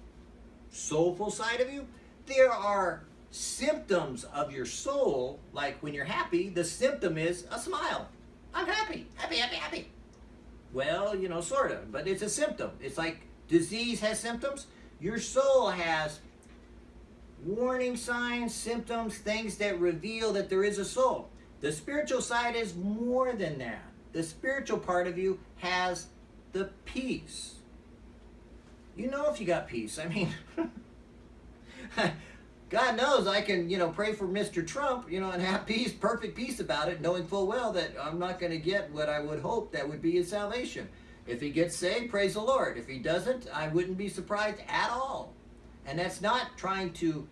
soulful side of you. There are symptoms of your soul, like when you're happy, the symptom is a smile. I'm happy, happy, happy, happy. Well, you know, sort of, but it's a symptom. It's like disease has symptoms. Your soul has warning signs, symptoms, things that reveal that there is a soul. The spiritual side is more than that. The spiritual part of you has the peace. You know if you got peace. I mean, [laughs] God knows I can, you know, pray for Mr. Trump, you know, and have peace, perfect peace about it, knowing full well that I'm not going to get what I would hope that would be his salvation. If he gets saved, praise the Lord. If he doesn't, I wouldn't be surprised at all. And that's not trying to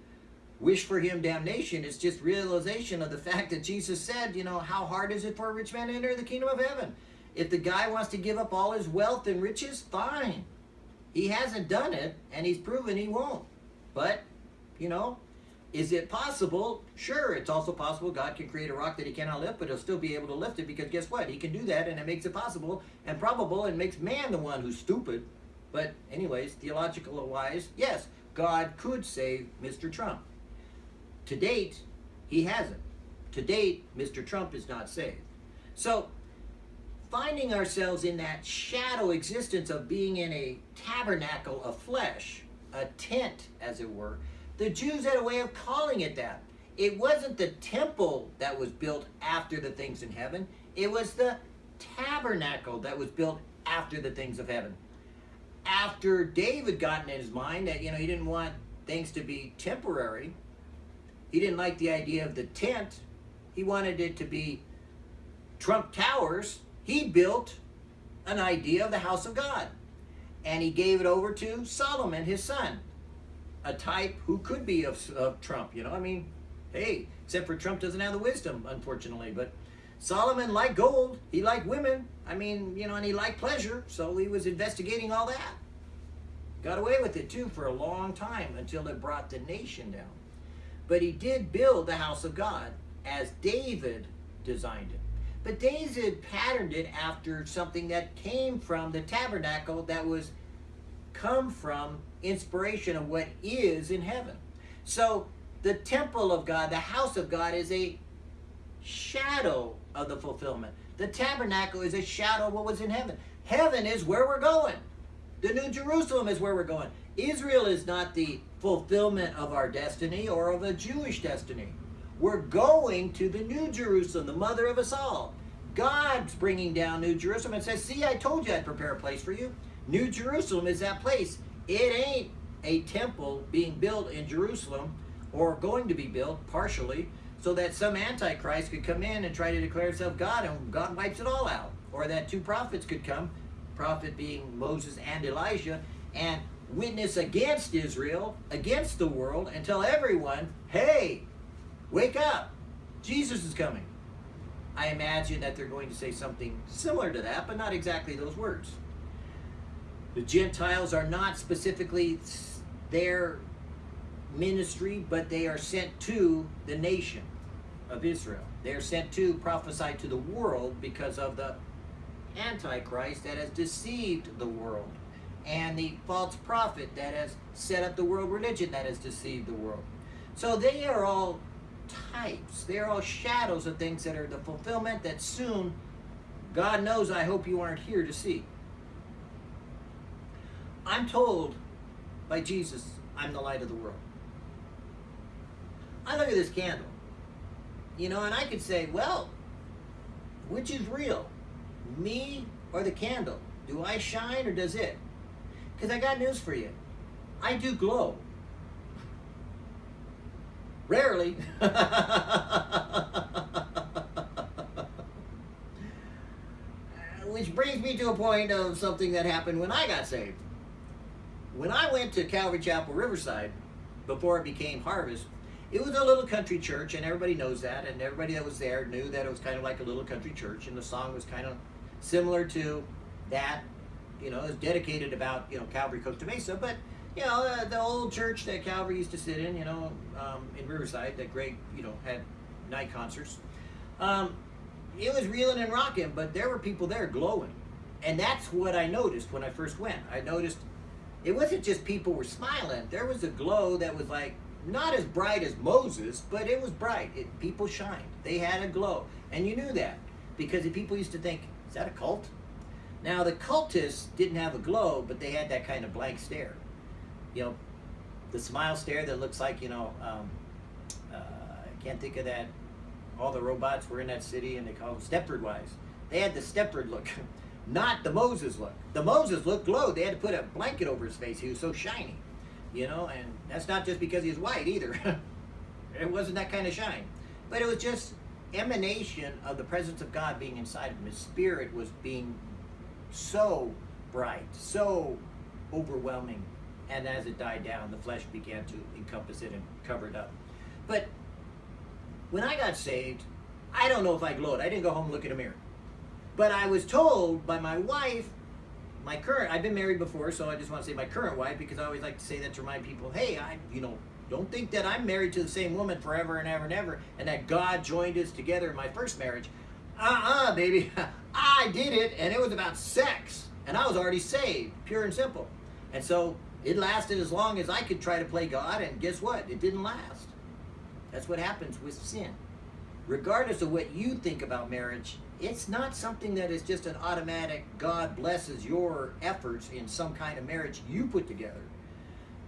wish for him damnation. It's just realization of the fact that Jesus said, you know, how hard is it for a rich man to enter the kingdom of heaven? If the guy wants to give up all his wealth and riches, fine. He hasn't done it, and he's proven he won't. But, you know, is it possible? Sure, it's also possible God can create a rock that he cannot lift, but he'll still be able to lift it because guess what? He can do that, and it makes it possible and probable and makes man the one who's stupid. But, anyways, theological wise, yes, God could save Mr. Trump. To date, he hasn't. To date, Mr. Trump is not saved. So, finding ourselves in that shadow existence of being in a tabernacle of flesh, a tent, as it were, the Jews had a way of calling it that. It wasn't the temple that was built after the things in heaven, it was the tabernacle that was built after the things of heaven. After David got in his mind that, you know, he didn't want things to be temporary, he didn't like the idea of the tent, he wanted it to be Trump Towers. He built an idea of the house of God. And he gave it over to Solomon, his son a type who could be of, of Trump. You know, I mean, hey, except for Trump doesn't have the wisdom, unfortunately. But Solomon liked gold. He liked women. I mean, you know, and he liked pleasure. So he was investigating all that. Got away with it too for a long time until it brought the nation down. But he did build the house of God as David designed it. But David patterned it after something that came from the tabernacle that was come from inspiration of what is in heaven. So the temple of God, the house of God, is a shadow of the fulfillment. The tabernacle is a shadow of what was in heaven. Heaven is where we're going. The New Jerusalem is where we're going. Israel is not the fulfillment of our destiny or of a Jewish destiny. We're going to the New Jerusalem, the mother of us all. God's bringing down New Jerusalem and says, See, I told you I'd prepare a place for you. New Jerusalem is that place. It ain't a temple being built in Jerusalem or going to be built partially so that some antichrist could come in and try to declare himself God and God wipes it all out. Or that two prophets could come, prophet being Moses and Elijah, and witness against Israel, against the world, and tell everyone, hey, wake up, Jesus is coming. I imagine that they're going to say something similar to that, but not exactly those words. The Gentiles are not specifically their ministry, but they are sent to the nation of Israel. They are sent to prophesy to the world because of the Antichrist that has deceived the world and the false prophet that has set up the world religion that has deceived the world. So they are all types. They're all shadows of things that are the fulfillment that soon, God knows, I hope you aren't here to see. I'm told by Jesus, I'm the light of the world. I look at this candle, you know, and I could say, well, which is real, me or the candle? Do I shine or does it? Because I got news for you. I do glow. Rarely. [laughs] Which brings me to a point of something that happened when I got saved. When I went to Calvary Chapel Riverside, before it became Harvest, it was a little country church, and everybody knows that, and everybody that was there knew that it was kind of like a little country church, and the song was kind of similar to that. You know, it was dedicated about you know Calvary Costa Mesa, but you know uh, the old church that Calvary used to sit in, you know, um, in Riverside, that Greg you know had night concerts. Um, it was reeling and rocking, but there were people there glowing, and that's what I noticed when I first went. I noticed it wasn't just people were smiling. There was a glow that was like not as bright as Moses, but it was bright. It, people shined. They had a glow. And you knew that because people used to think, is that a cult? Now, the cultists didn't have a glow, but they had that kind of blank stare. You know, the smile stare that looks like, you know, um, uh, I can't think of that. All the robots were in that city and they called them Stepford wives. They had the Stepford look, [laughs] not the Moses look. The Moses look glowed. They had to put a blanket over his face. He was so shiny you know, and that's not just because he's white either. [laughs] it wasn't that kind of shine. But it was just emanation of the presence of God being inside of him. His spirit was being so bright, so overwhelming. And as it died down, the flesh began to encompass it and cover it up. But when I got saved, I don't know if I glowed. I didn't go home and look in a mirror. But I was told by my wife my current, I've been married before, so I just want to say my current wife because I always like to say that to remind people, hey, I, you know, don't think that I'm married to the same woman forever and ever and ever, and that God joined us together in my first marriage. Uh-uh, baby. [laughs] I did it, and it was about sex, and I was already saved, pure and simple. And so it lasted as long as I could try to play God, and guess what? It didn't last. That's what happens with sin. Regardless of what you think about marriage, it's not something that is just an automatic God blesses your efforts in some kind of marriage you put together.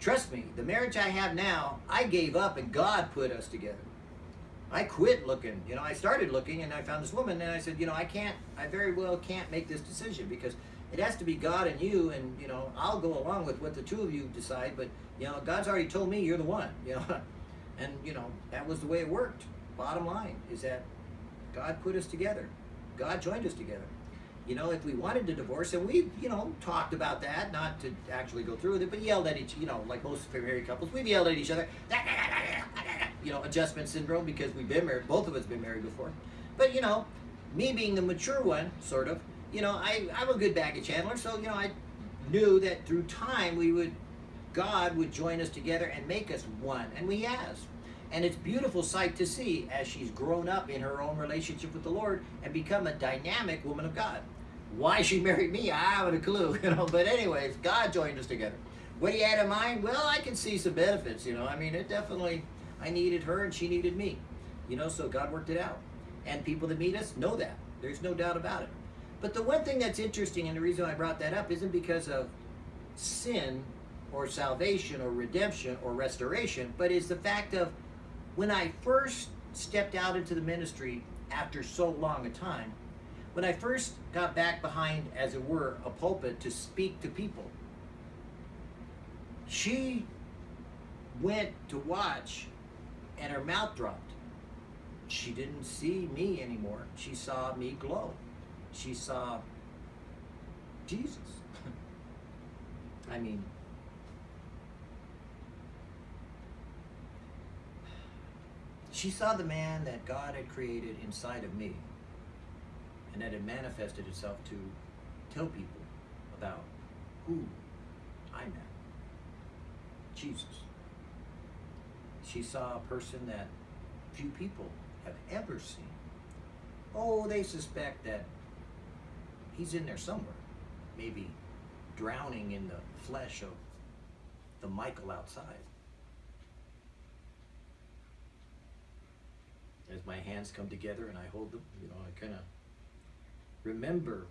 Trust me, the marriage I have now, I gave up and God put us together. I quit looking. You know, I started looking and I found this woman and I said, you know, I can't, I very well can't make this decision because it has to be God and you and, you know, I'll go along with what the two of you decide, but, you know, God's already told me you're the one, [laughs] you know. And, you know, that was the way it worked. Bottom line is that God put us together. God joined us together. You know, if we wanted to divorce, and we, you know, talked about that, not to actually go through with it, but yelled at each, you know, like most married couples, we've yelled at each other, [laughs] you know, adjustment syndrome because we've been married, both of us been married before. But, you know, me being the mature one, sort of, you know, I, I'm a good baggage handler, so, you know, I knew that through time we would, God would join us together and make us one, and we has. And it's beautiful sight to see as she's grown up in her own relationship with the Lord and become a dynamic woman of God. Why she married me, I haven't a clue, [laughs] you know. But anyways, God joined us together. What he had in mind, well, I can see some benefits, you know. I mean, it definitely, I needed her and she needed me, you know. So God worked it out, and people that meet us know that. There's no doubt about it. But the one thing that's interesting, and the reason I brought that up, isn't because of sin or salvation or redemption or restoration, but is the fact of when I first stepped out into the ministry after so long a time, when I first got back behind, as it were, a pulpit to speak to people, she went to watch and her mouth dropped. She didn't see me anymore. She saw me glow. She saw Jesus. [laughs] I mean, she saw the man that God had created inside of me and that had manifested itself to tell people about who I met Jesus. She saw a person that few people have ever seen. Oh, they suspect that he's in there somewhere, maybe drowning in the flesh of the Michael outside. As my hands come together and I hold them, you know, I kind of remember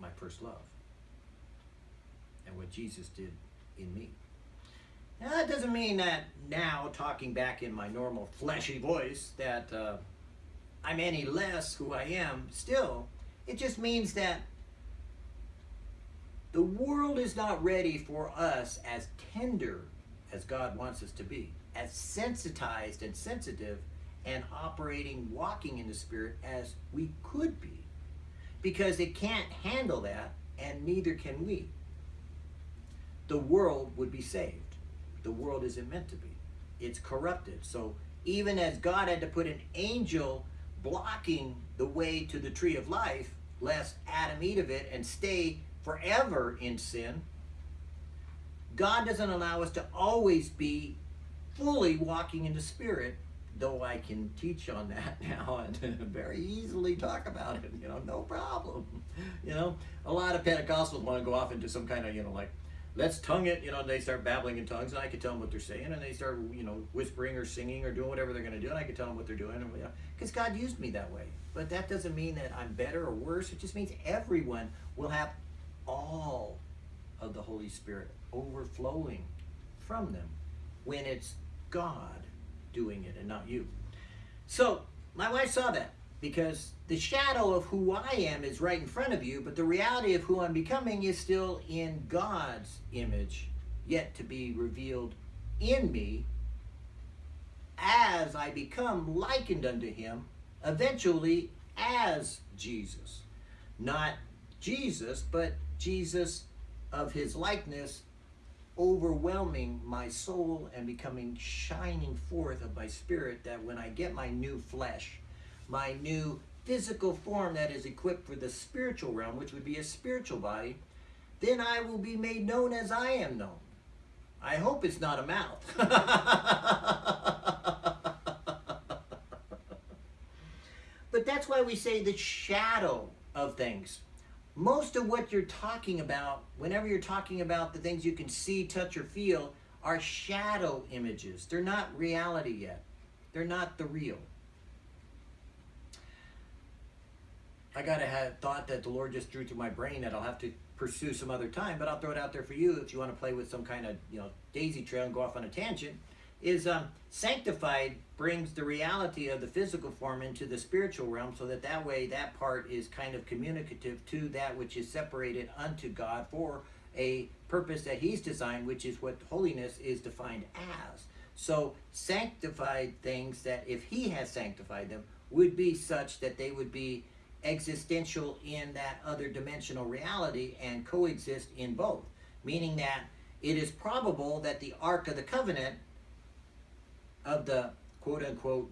my first love and what Jesus did in me. Now, that doesn't mean that now, talking back in my normal fleshy voice, that uh, I'm any less who I am. Still, it just means that the world is not ready for us as tender as God wants us to be, as sensitized and sensitive and operating, walking in the Spirit as we could be. Because it can't handle that, and neither can we. The world would be saved the world isn't meant to be. It's corrupted. So even as God had to put an angel blocking the way to the tree of life, lest Adam eat of it and stay forever in sin, God doesn't allow us to always be fully walking in the Spirit, though I can teach on that [laughs] now and very easily talk about it, you know, no problem. You know, a lot of Pentecostals want to go off into some kind of, you know, like let's tongue it, you know, they start babbling in tongues, and I can tell them what they're saying, and they start, you know, whispering or singing or doing whatever they're going to do, and I can tell them what they're doing, because uh, you know, God used me that way. But that doesn't mean that I'm better or worse. It just means everyone will have all of the Holy Spirit overflowing from them when it's God doing it and not you. So my wife saw that because the shadow of who I am is right in front of you, but the reality of who I'm becoming is still in God's image, yet to be revealed in me as I become likened unto him, eventually as Jesus. Not Jesus, but Jesus of his likeness overwhelming my soul and becoming shining forth of my spirit that when I get my new flesh, my new physical form that is equipped for the spiritual realm, which would be a spiritual body, then I will be made known as I am known. I hope it's not a mouth. [laughs] but that's why we say the shadow of things. Most of what you're talking about, whenever you're talking about the things you can see, touch, or feel, are shadow images. They're not reality yet. They're not the real. I got a thought that the Lord just drew to my brain that I'll have to pursue some other time, but I'll throw it out there for you if you want to play with some kind of you know daisy trail and go off on a tangent. Is um, sanctified brings the reality of the physical form into the spiritual realm, so that that way that part is kind of communicative to that which is separated unto God for a purpose that He's designed, which is what holiness is defined as. So sanctified things that if He has sanctified them would be such that they would be existential in that other dimensional reality and coexist in both. Meaning that it is probable that the Ark of the Covenant of the quote unquote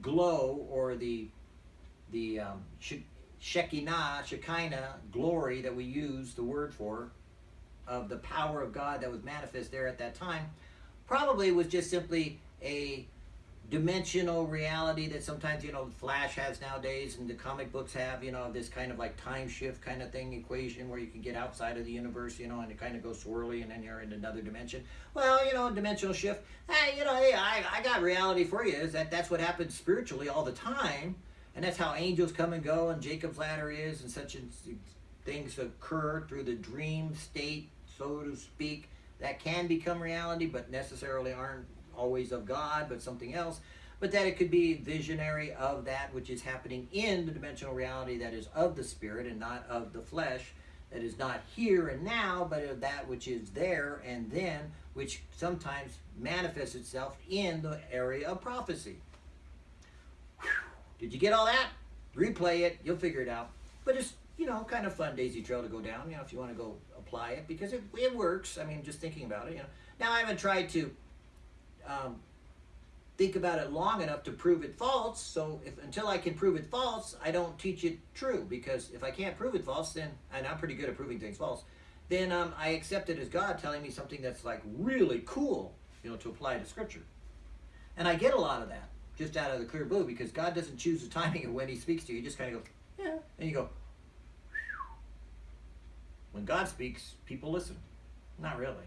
glow or the the um, Shekinah, Shekinah glory that we use the word for of the power of God that was manifest there at that time probably was just simply a dimensional reality that sometimes you know flash has nowadays and the comic books have you know this kind of like time shift kind of thing equation where you can get outside of the universe you know and it kind of goes swirly and then you're in another dimension. Well you know dimensional shift hey you know hey I, I got reality for you is that that's what happens spiritually all the time and that's how angels come and go and jacob's ladder is and such things occur through the dream state so to speak that can become reality but necessarily aren't always of God, but something else. but that it could be visionary of that which is happening in the dimensional reality that is of the spirit and not of the flesh, that is not here and now, but of that which is there and then, which sometimes manifests itself in the area of prophecy. Did you get all that? Replay it, you'll figure it out. But it's, you know, kind of fun daisy trail to go down, you know, if you want to go apply it, because it, it works. I mean, just thinking about it, you know. Now, I haven't tried to um, think about it long enough to prove it false. So if until I can prove it false, I don't teach it true. Because if I can't prove it false, then and I'm pretty good at proving things false, then um, I accept it as God telling me something that's like really cool, you know, to apply to Scripture. And I get a lot of that just out of the clear blue because God doesn't choose the [laughs] timing of when He speaks to you. He just kind of goes, yeah, and you go. When God speaks, people listen. Not really.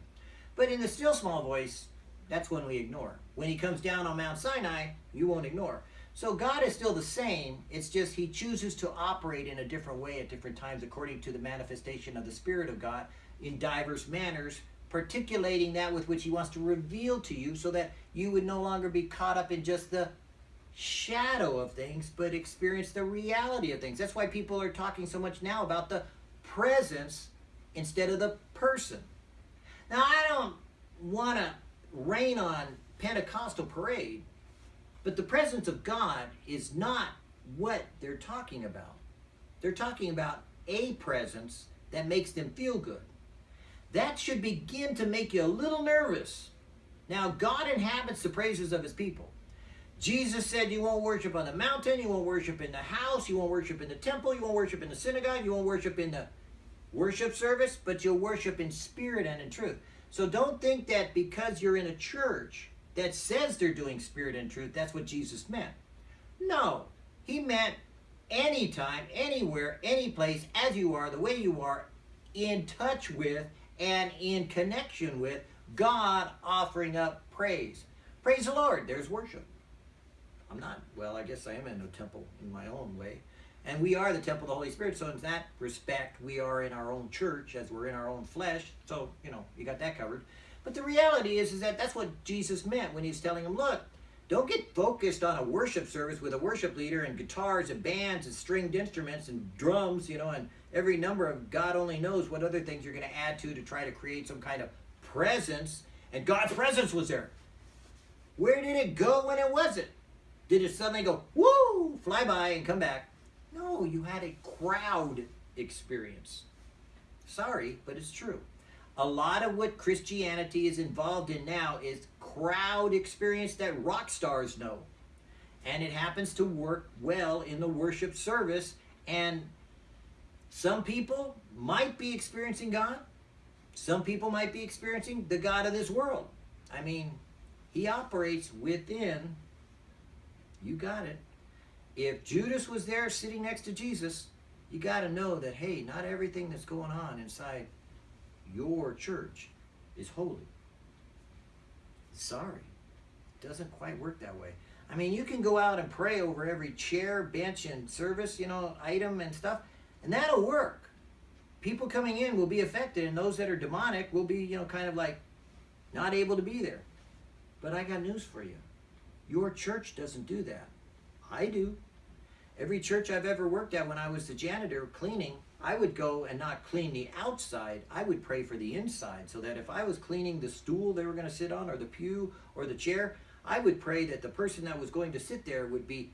But in the still small voice, that's when we ignore. When he comes down on Mount Sinai, you won't ignore. So God is still the same. It's just he chooses to operate in a different way at different times according to the manifestation of the Spirit of God in diverse manners, particulating that with which he wants to reveal to you so that you would no longer be caught up in just the shadow of things, but experience the reality of things. That's why people are talking so much now about the presence instead of the person. Now, I don't want to rain on Pentecostal parade, but the presence of God is not what they're talking about. They're talking about a presence that makes them feel good. That should begin to make you a little nervous. Now, God inhabits the praises of his people. Jesus said you won't worship on the mountain, you won't worship in the house, you won't worship in the temple, you won't worship in the synagogue, you won't worship in the worship service, but you'll worship in spirit and in truth. So don't think that because you're in a church that says they're doing spirit and truth, that's what Jesus meant. No, he meant anytime, anywhere, any place, as you are, the way you are, in touch with and in connection with God offering up praise. Praise the Lord. There's worship. I'm not, well, I guess I am in a temple in my own way. And we are the temple of the Holy Spirit. So in that respect, we are in our own church as we're in our own flesh. So, you know, you got that covered. But the reality is, is that that's what Jesus meant when he's telling them, look, don't get focused on a worship service with a worship leader and guitars and bands and stringed instruments and drums, you know, and every number of God only knows what other things you're going to add to to try to create some kind of presence. And God's presence was there. Where did it go when it wasn't? Did it suddenly go, woo, fly by and come back? No, you had a crowd experience. Sorry, but it's true. A lot of what Christianity is involved in now is crowd experience that rock stars know. And it happens to work well in the worship service. And some people might be experiencing God. Some people might be experiencing the God of this world. I mean, he operates within, you got it, if Judas was there sitting next to Jesus, you got to know that, hey, not everything that's going on inside your church is holy. Sorry. It doesn't quite work that way. I mean, you can go out and pray over every chair, bench, and service, you know, item and stuff, and that'll work. People coming in will be affected, and those that are demonic will be, you know, kind of like not able to be there. But I got news for you. Your church doesn't do that. I do. Every church I've ever worked at when I was the janitor cleaning, I would go and not clean the outside. I would pray for the inside so that if I was cleaning the stool they were going to sit on or the pew or the chair, I would pray that the person that was going to sit there would be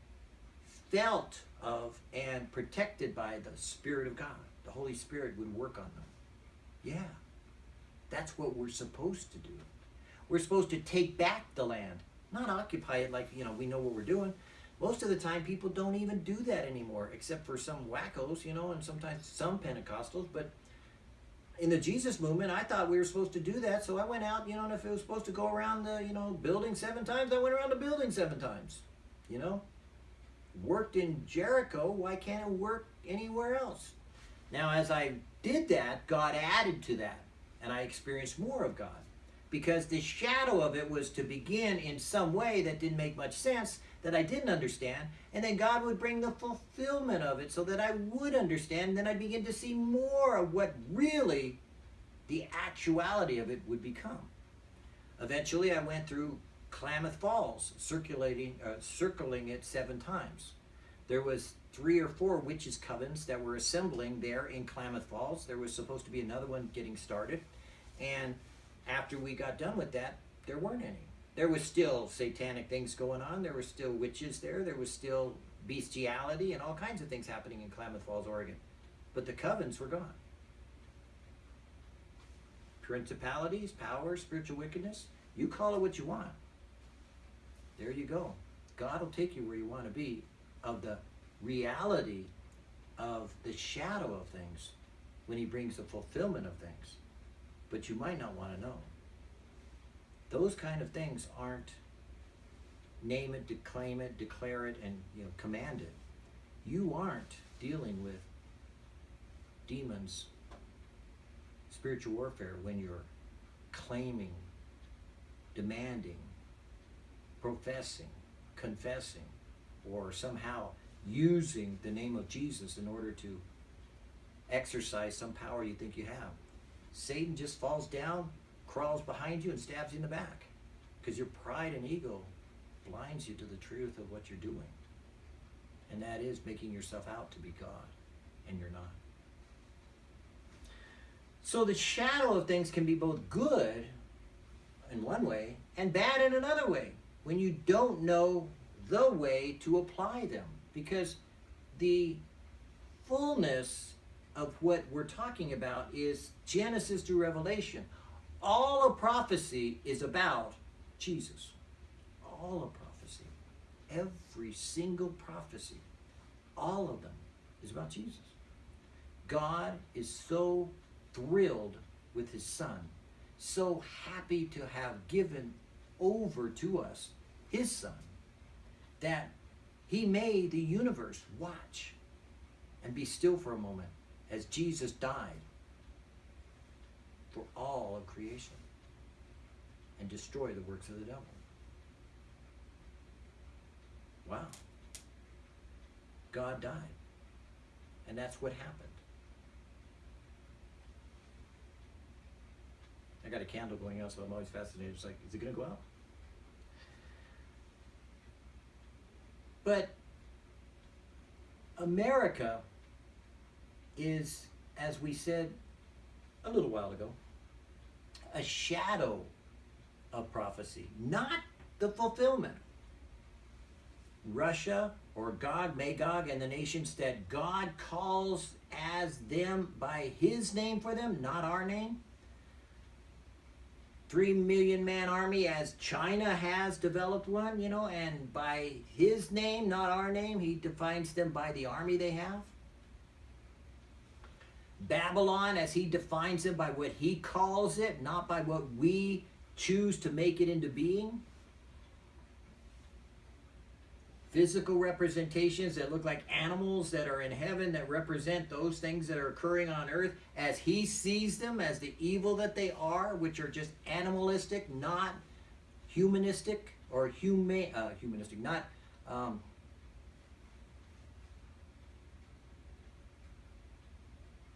felt of and protected by the Spirit of God. The Holy Spirit would work on them. Yeah, that's what we're supposed to do. We're supposed to take back the land, not occupy it like, you know, we know what we're doing. Most of the time, people don't even do that anymore, except for some wackos, you know, and sometimes some Pentecostals. But in the Jesus movement, I thought we were supposed to do that, so I went out, you know, and if it was supposed to go around the, you know, building seven times, I went around the building seven times, you know. Worked in Jericho, why can't it work anywhere else? Now, as I did that, God added to that, and I experienced more of God because the shadow of it was to begin in some way that didn't make much sense that I didn't understand, and then God would bring the fulfillment of it so that I would understand, and then I'd begin to see more of what really the actuality of it would become. Eventually, I went through Klamath Falls, circulating, uh, circling it seven times. There was three or four witches' covens that were assembling there in Klamath Falls. There was supposed to be another one getting started, and after we got done with that, there weren't any. There was still satanic things going on. There were still witches there. There was still bestiality and all kinds of things happening in Klamath Falls, Oregon. But the covens were gone. Principalities, powers, spiritual wickedness, you call it what you want. There you go. God will take you where you want to be of the reality of the shadow of things when he brings the fulfillment of things. But you might not want to know. Those kind of things aren't name it, declaim it, declare it, and you know, command it. You aren't dealing with demons, spiritual warfare when you're claiming, demanding, professing, confessing, or somehow using the name of Jesus in order to exercise some power you think you have. Satan just falls down, crawls behind you, and stabs you in the back because your pride and ego blinds you to the truth of what you're doing. And that is making yourself out to be God, and you're not. So the shadow of things can be both good in one way and bad in another way when you don't know the way to apply them. Because the fullness of what we're talking about is Genesis to Revelation. All of prophecy is about Jesus. All of prophecy. Every single prophecy. All of them is about Jesus. God is so thrilled with his son, so happy to have given over to us his son, that he made the universe watch and be still for a moment as Jesus died for all of creation and destroy the works of the devil. Wow. God died. And that's what happened. I got a candle going out, so I'm always fascinated. It's like, is it going to go out? But America is, as we said a little while ago, a shadow of prophecy, not the fulfillment. Russia or Gog, Magog, and the nations that God calls as them by his name for them, not our name. Three million man army as China has developed one, you know, and by his name, not our name, he defines them by the army they have. Babylon, as he defines it by what he calls it, not by what we choose to make it into being. Physical representations that look like animals that are in heaven that represent those things that are occurring on earth as he sees them as the evil that they are, which are just animalistic, not humanistic or uh, humanistic, not um,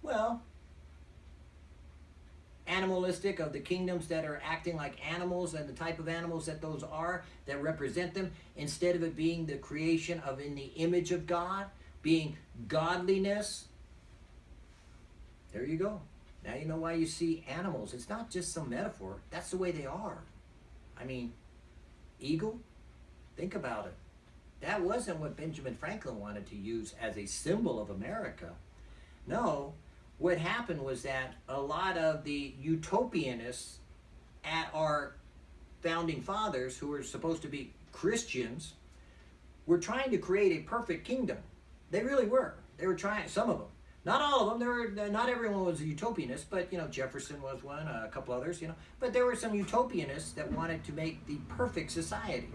Well, animalistic of the kingdoms that are acting like animals and the type of animals that those are that represent them instead of it being the creation of in the image of God, being godliness. There you go. Now you know why you see animals. It's not just some metaphor. That's the way they are. I mean, eagle, think about it. That wasn't what Benjamin Franklin wanted to use as a symbol of America. No, what happened was that a lot of the utopianists at our founding fathers, who were supposed to be Christians, were trying to create a perfect kingdom. They really were. They were trying, some of them. Not all of them. There were, uh, not everyone was a utopianist, but you know Jefferson was one, a couple others, you know. But there were some utopianists that wanted to make the perfect society,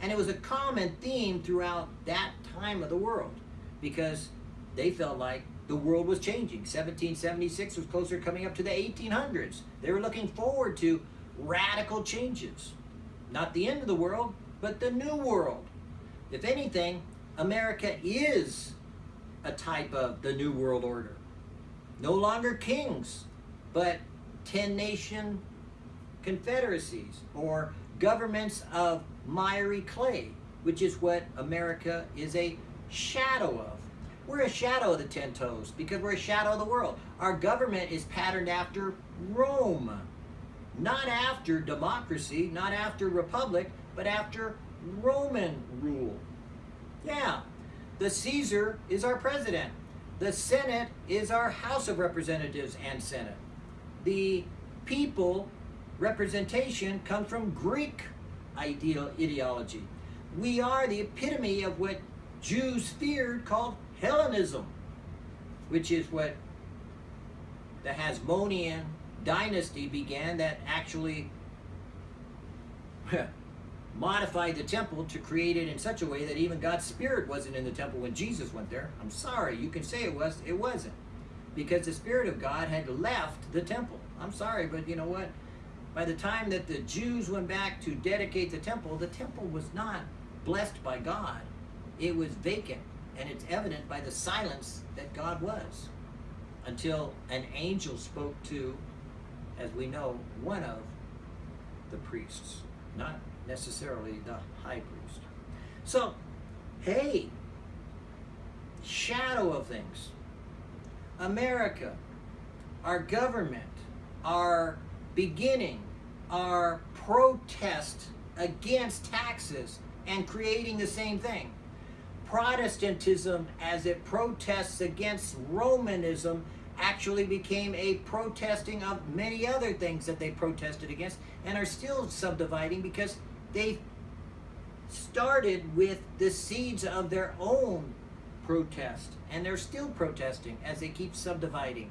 and it was a common theme throughout that time of the world, because they felt like the world was changing. 1776 was closer coming up to the 1800s. They were looking forward to radical changes. Not the end of the world, but the new world. If anything, America is a type of the New World Order. No longer kings, but 10 nation confederacies or governments of miry clay, which is what America is a shadow of. We're a shadow of the ten toes because we're a shadow of the world. Our government is patterned after Rome, not after democracy, not after republic, but after Roman rule. Yeah, the Caesar is our president. The Senate is our House of Representatives and Senate. The people representation comes from Greek ideal ideology. We are the epitome of what Jews feared called Hellenism, which is what the Hasmonean dynasty began that actually [laughs] modified the temple to create it in such a way that even God's spirit wasn't in the temple when Jesus went there. I'm sorry, you can say it was, it wasn't. Because the spirit of God had left the temple. I'm sorry, but you know what? By the time that the Jews went back to dedicate the temple, the temple was not blessed by God. It was vacant, and it's evident by the silence that God was until an angel spoke to, as we know, one of the priests, not necessarily the high priest. So, hey, shadow of things. America, our government, our beginning, our protest against taxes and creating the same thing. Protestantism, as it protests against Romanism, actually became a protesting of many other things that they protested against and are still subdividing because they started with the seeds of their own protest, and they're still protesting as they keep subdividing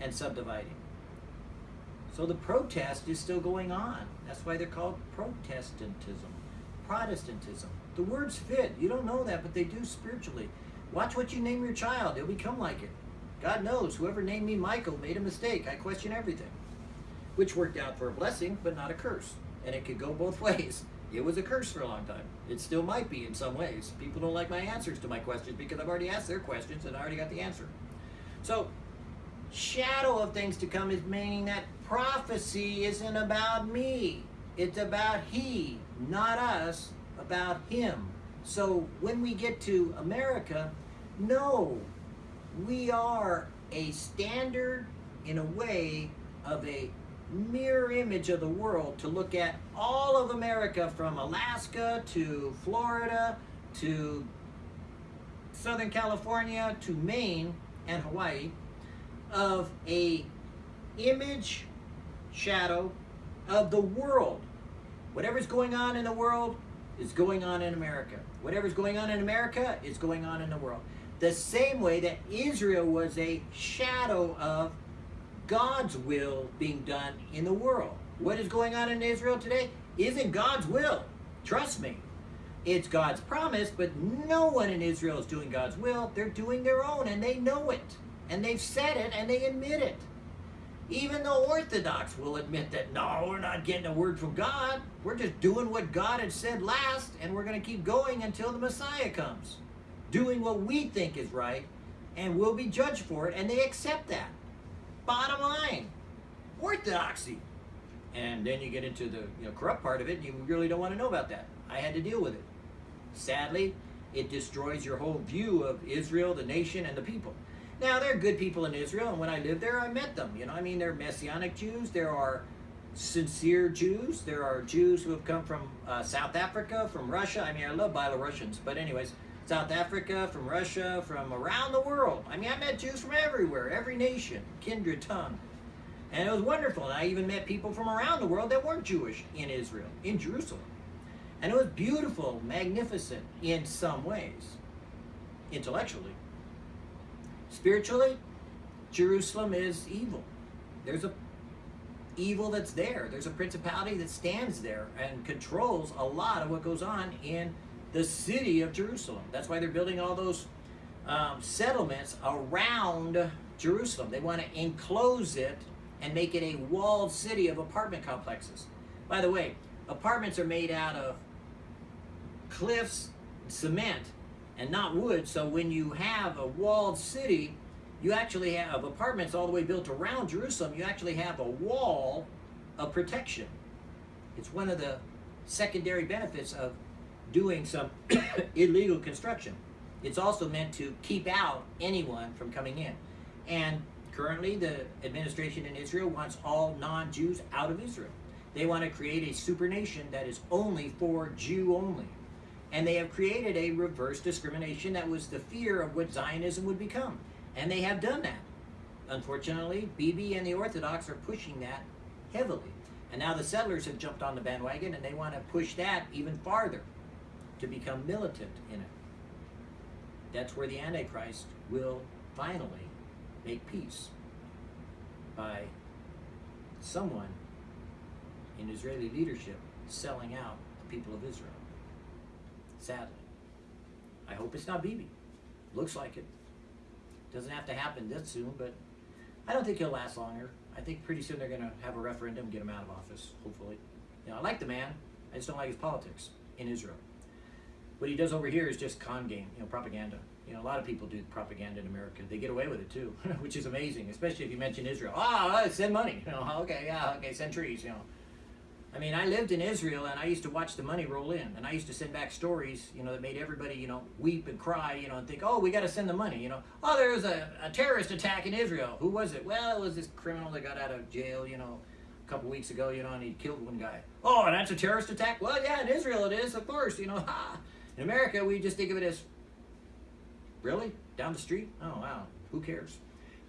and subdividing. So the protest is still going on. That's why they're called Protestantism, Protestantism. The words fit. You don't know that, but they do spiritually. Watch what you name your child, they'll become like it. God knows, whoever named me Michael made a mistake. I question everything, which worked out for a blessing, but not a curse. And it could go both [laughs] ways. It was a curse for a long time. It still might be in some ways. People don't like my answers to my questions because I've already asked their questions and I already got the answer. So, shadow of things to come is meaning that prophecy isn't about me. It's about he, not us, about him. So when we get to America, no, we are a standard in a way of a mirror image of the world to look at all of America from Alaska to Florida to Southern California to Maine and Hawaii of a image shadow of the world. Whatever's going on in the world is going on in America. Whatever's going on in America is going on in the world. The same way that Israel was a shadow of God's will being done in the world. What is going on in Israel today isn't God's will. Trust me. It's God's promise, but no one in Israel is doing God's will. They're doing their own, and they know it. And they've said it, and they admit it. Even the Orthodox will admit that, no, we're not getting a word from God. We're just doing what God had said last, and we're going to keep going until the Messiah comes. Doing what we think is right, and we'll be judged for it, and they accept that. Bottom line, orthodoxy. And then you get into the you know, corrupt part of it, and you really don't want to know about that. I had to deal with it. Sadly, it destroys your whole view of Israel, the nation, and the people. Now, there are good people in Israel, and when I lived there, I met them. You know, I mean, there are Messianic Jews, there are sincere Jews, there are Jews who have come from uh, South Africa, from Russia. I mean, I love Belarusians, but anyways, South Africa, from Russia, from around the world. I mean, I met Jews from everywhere, every nation, kindred tongue. And it was wonderful. And I even met people from around the world that weren't Jewish in Israel, in Jerusalem. And it was beautiful, magnificent in some ways, intellectually. Spiritually, Jerusalem is evil. There's a evil that's there. There's a principality that stands there and controls a lot of what goes on in the city of Jerusalem. That's why they're building all those um, settlements around Jerusalem. They want to enclose it and make it a walled city of apartment complexes. By the way, apartments are made out of cliffs, cement, and not wood. So when you have a walled city, you actually have apartments all the way built around Jerusalem. You actually have a wall of protection. It's one of the secondary benefits of doing some [coughs] illegal construction. It's also meant to keep out anyone from coming in. And currently, the administration in Israel wants all non Jews out of Israel. They want to create a super nation that is only for Jew only. And they have created a reverse discrimination that was the fear of what Zionism would become. And they have done that. Unfortunately, Bibi and the Orthodox are pushing that heavily. And now the settlers have jumped on the bandwagon and they want to push that even farther to become militant in it. That's where the Antichrist will finally make peace by someone in Israeli leadership selling out the people of Israel. Sadly. I hope it's not Bibi. Looks like it. Doesn't have to happen this soon, but I don't think he'll last longer. I think pretty soon they're going to have a referendum, get him out of office, hopefully. You know, I like the man. I just don't like his politics in Israel. What he does over here is just con game, you know, propaganda. You know, a lot of people do propaganda in America. They get away with it too, [laughs] which is amazing, especially if you mention Israel. Ah, oh, send money. You know, okay, yeah, okay, send trees. You know, I mean, I lived in Israel and I used to watch the money roll in, and I used to send back stories, you know, that made everybody, you know, weep and cry, you know, and think, oh, we got to send the money, you know. Oh, there was a, a terrorist attack in Israel. Who was it? Well, it was this criminal that got out of jail, you know, a couple weeks ago, you know, and he killed one guy. Oh, and that's a terrorist attack? Well, yeah, in Israel it is, of course, you know. [laughs] in America, we just think of it as, really? Down the street? Oh, wow. Who cares?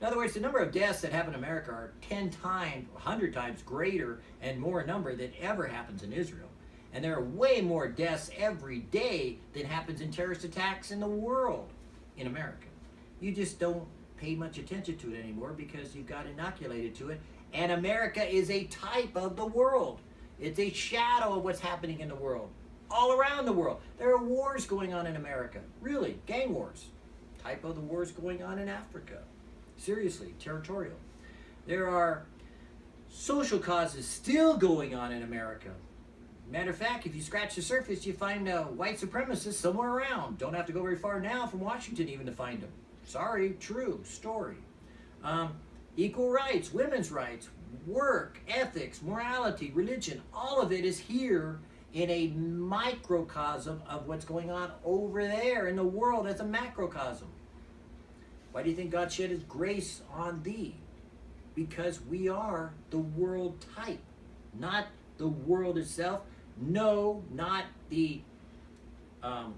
In other words, the number of deaths that happen in America are 10 times, 100 times greater and more number than ever happens in Israel. And there are way more deaths every day than happens in terrorist attacks in the world in America. You just don't pay much attention to it anymore because you've got inoculated to it. And America is a type of the world. It's a shadow of what's happening in the world, all around the world. There are wars going on in America, really, gang wars. Type of the wars going on in Africa. Seriously, territorial. There are social causes still going on in America. Matter of fact, if you scratch the surface, you find uh, white supremacists somewhere around. Don't have to go very far now from Washington even to find them. Sorry, true story. Um, equal rights, women's rights, work, ethics, morality, religion, all of it is here in a microcosm of what's going on over there in the world as a macrocosm. Why do you think God shed his grace on thee? Because we are the world type, not the world itself. No, not the um,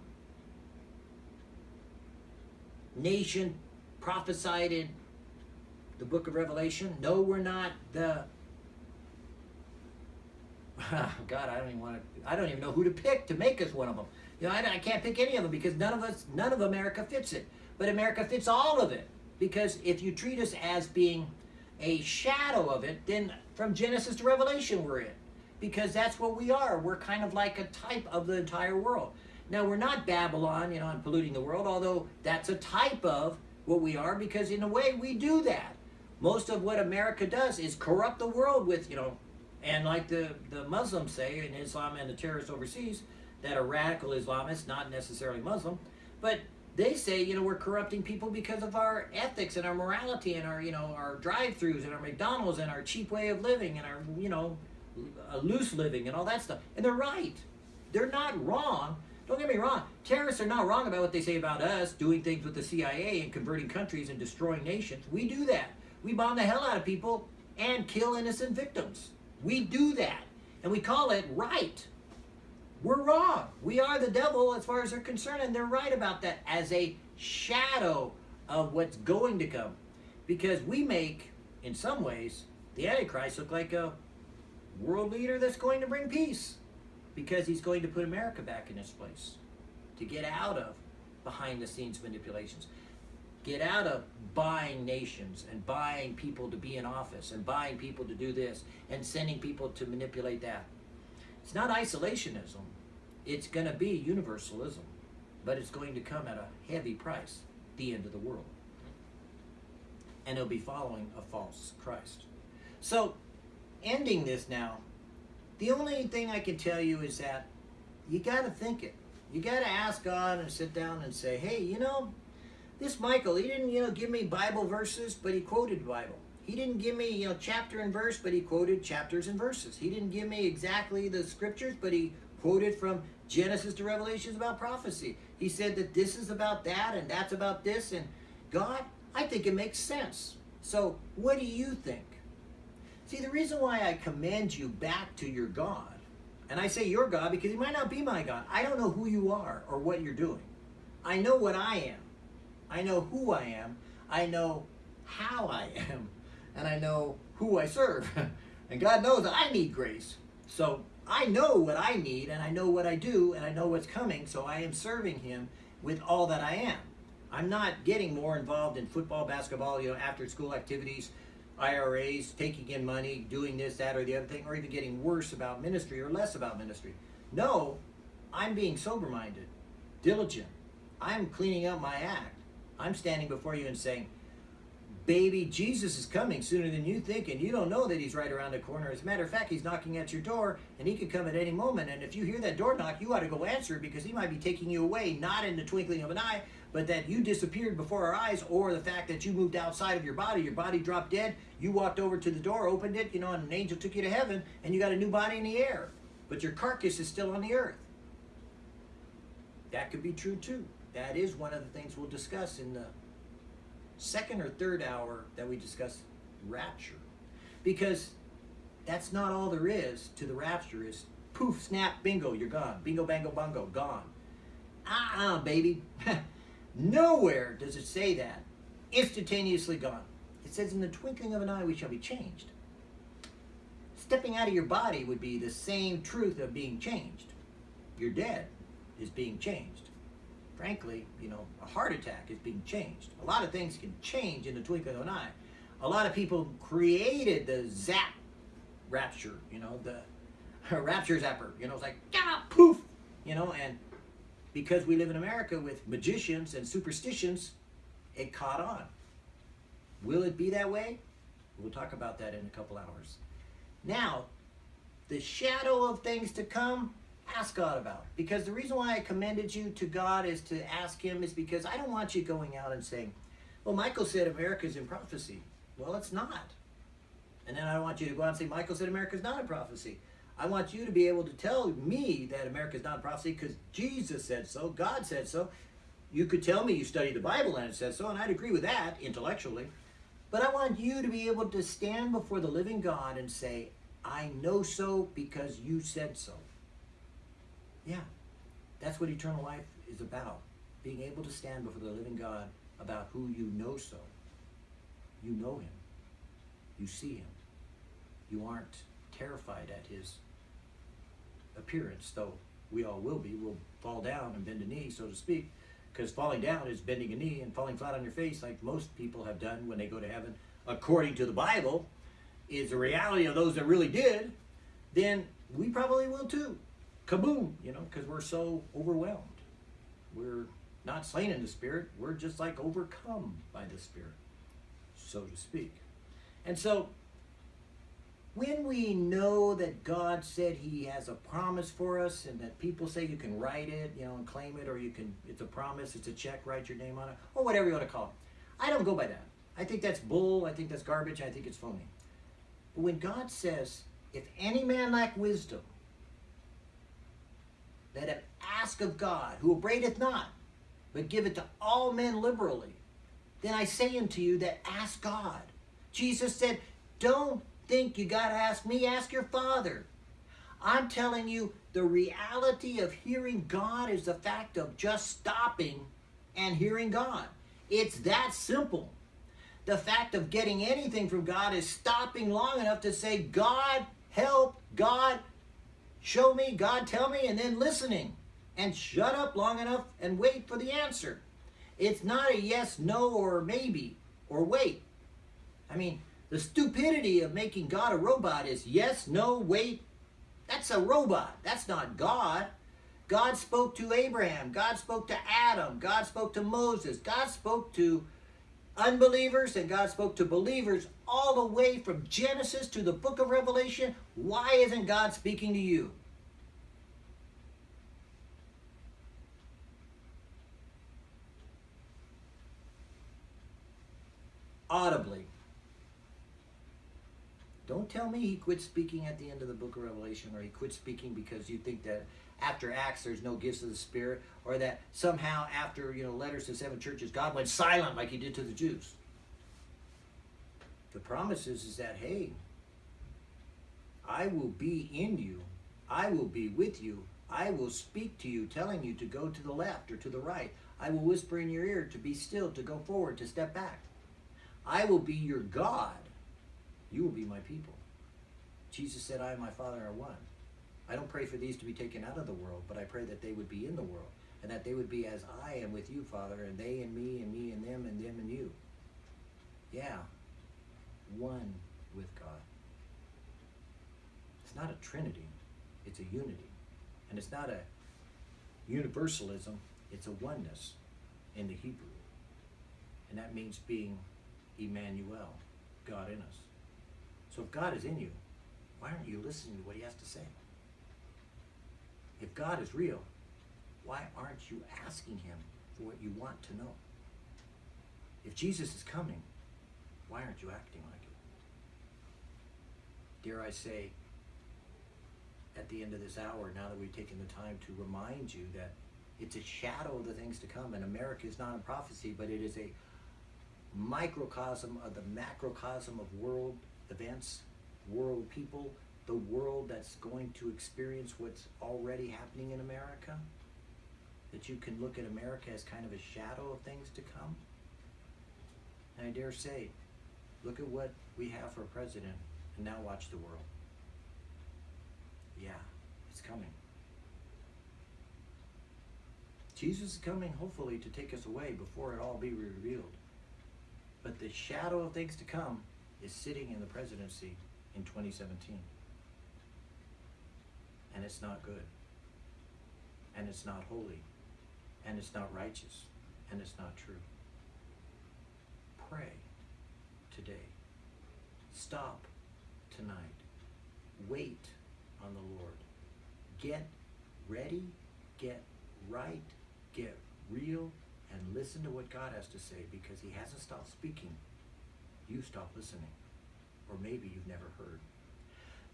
nation prophesied in the book of Revelation. No, we're not the [laughs] God, I don't even want to. I don't even know who to pick to make us one of them. You know, I, I can't pick any of them because none of us, none of America fits it. But America fits all of it. Because if you treat us as being a shadow of it, then from Genesis to Revelation we're it. Because that's what we are. We're kind of like a type of the entire world. Now, we're not Babylon, you know, and polluting the world, although that's a type of what we are, because in a way we do that. Most of what America does is corrupt the world with, you know, and like the, the Muslims say in Islam and the terrorists overseas, that are radical Islamists, not necessarily Muslim, but they say, you know, we're corrupting people because of our ethics and our morality and our, you know, our drive-throughs and our McDonald's and our cheap way of living and our, you know, loose living and all that stuff. And they're right. They're not wrong. Don't get me wrong. Terrorists are not wrong about what they say about us doing things with the CIA and converting countries and destroying nations. We do that. We bomb the hell out of people and kill innocent victims. We do that. And we call it right. We're wrong. We are the devil as far as they're concerned, and they're right about that as a shadow of what's going to come. Because we make, in some ways, the Antichrist look like a world leader that's going to bring peace. Because he's going to put America back in its place. To get out of behind the scenes manipulations. Get out of buying nations and buying people to be in office and buying people to do this and sending people to manipulate that. It's not isolationism it's going to be universalism, but it's going to come at a heavy price, the end of the world. And it'll be following a false Christ. So, ending this now, the only thing I can tell you is that you got to think it. You got to ask God and sit down and say, hey, you know, this Michael, he didn't, you know, give me Bible verses, but he quoted Bible. He didn't give me, you know, chapter and verse, but he quoted chapters and verses. He didn't give me exactly the scriptures, but he quoted from Genesis to Revelations about prophecy. He said that this is about that and that's about this. And God, I think it makes sense. So, what do you think? See, the reason why I commend you back to your God, and I say your God because he might not be my God. I don't know who you are or what you're doing. I know what I am. I know who I am. I know how I am. And I know who I serve. [laughs] and God knows that I need grace. So I know what I need and I know what I do and I know what's coming. So I am serving Him with all that I am. I'm not getting more involved in football, basketball, you know, after school activities, IRAs, taking in money, doing this, that, or the other thing, or even getting worse about ministry or less about ministry. No, I'm being sober minded, diligent. I'm cleaning up my act. I'm standing before you and saying, baby, Jesus is coming sooner than you think, and you don't know that he's right around the corner. As a matter of fact, he's knocking at your door, and he could come at any moment. And if you hear that door knock, you ought to go answer because he might be taking you away, not in the twinkling of an eye, but that you disappeared before our eyes, or the fact that you moved outside of your body, your body dropped dead, you walked over to the door, opened it, you know, and an angel took you to heaven, and you got a new body in the air. But your carcass is still on the earth. That could be true too. That is one of the things we'll discuss in the second or third hour that we discuss rapture. Because that's not all there is to the rapture is poof, snap, bingo, you're gone. Bingo, bango, bungo, gone. Ah, uh baby. [laughs] Nowhere does it say that. Instantaneously gone. It says, in the twinkling of an eye, we shall be changed. Stepping out of your body would be the same truth of being changed. You're dead is being changed frankly, you know, a heart attack is being changed. A lot of things can change in the twinkling of an eye. A lot of people created the zap rapture, you know, the [laughs] rapture zapper, you know, it's like, ah, poof, you know, and because we live in America with magicians and superstitions, it caught on. Will it be that way? We'll talk about that in a couple hours. Now, the shadow of things to come, ask God about. Because the reason why I commended you to God is to ask Him is because I don't want you going out and saying, well, Michael said America's in prophecy. Well, it's not. And then I don't want you to go out and say, Michael said America's not in prophecy. I want you to be able to tell me that America's not in prophecy because Jesus said so, God said so. You could tell me you studied the Bible and it says so, and I'd agree with that intellectually. But I want you to be able to stand before the living God and say, I know so because you said so. Yeah, that's what eternal life is about. Being able to stand before the living God about who you know so. You know him. You see him. You aren't terrified at his appearance, though we all will be. We'll fall down and bend a knee, so to speak, because falling down is bending a knee and falling flat on your face, like most people have done when they go to heaven, according to the Bible, is the reality of those that really did, then we probably will too kaboom, you know, because we're so overwhelmed. We're not slain in the Spirit, we're just like overcome by the Spirit, so to speak. And so, when we know that God said He has a promise for us, and that people say you can write it, you know, and claim it, or you can, it's a promise, it's a check, write your name on it, or whatever you want to call it. I don't go by that. I think that's bull, I think that's garbage, I think it's phony. But when God says, if any man lack wisdom, let him ask of God, who upbraideth not, but giveth to all men liberally. Then I say unto you that ask God. Jesus said, don't think you got to ask me, ask your Father. I'm telling you, the reality of hearing God is the fact of just stopping and hearing God. It's that simple. The fact of getting anything from God is stopping long enough to say, God, help, God, show me, God tell me, and then listening. And shut up long enough and wait for the answer. It's not a yes, no, or maybe, or wait. I mean, the stupidity of making God a robot is yes, no, wait. That's a robot. That's not God. God spoke to Abraham. God spoke to Adam. God spoke to Moses. God spoke to unbelievers and God spoke to believers all the way from Genesis to the book of Revelation. Why isn't God speaking to you? Audibly. Don't tell me he quit speaking at the end of the book of Revelation or he quit speaking because you think that after Acts there's no gifts of the Spirit, or that somehow after you know letters to seven churches God went silent like He did to the Jews. The promise is, is that hey, I will be in you, I will be with you, I will speak to you, telling you to go to the left or to the right. I will whisper in your ear to be still, to go forward, to step back. I will be your God. You will be my people. Jesus said, I and my Father are one. I don't pray for these to be taken out of the world, but I pray that they would be in the world and that they would be as I am with you, Father, and they and me and me and them and them and you. Yeah, one with God. It's not a trinity, it's a unity. And it's not a universalism, it's a oneness in the Hebrew. And that means being Emmanuel, God in us. So if God is in you, why aren't you listening to what he has to say? If God is real, why aren't you asking him for what you want to know? If Jesus is coming, why aren't you acting like it? Dare I say, at the end of this hour, now that we've taken the time to remind you that it's a shadow of the things to come, and America is not a prophecy, but it is a microcosm of the macrocosm of world events, world people, the world that's going to experience what's already happening in America. That you can look at America as kind of a shadow of things to come. And I dare say, look at what we have for president, and now watch the world. Yeah, it's coming. Jesus is coming, hopefully, to take us away before it all be revealed. But the shadow of things to come is sitting in the presidency in 2017. And it's not good. And it's not holy. And it's not righteous. And it's not true. Pray today. Stop tonight. Wait on the Lord. Get ready, get right, get real, and listen to what God has to say because He hasn't stopped speaking. You stop listening. Or maybe you've never heard.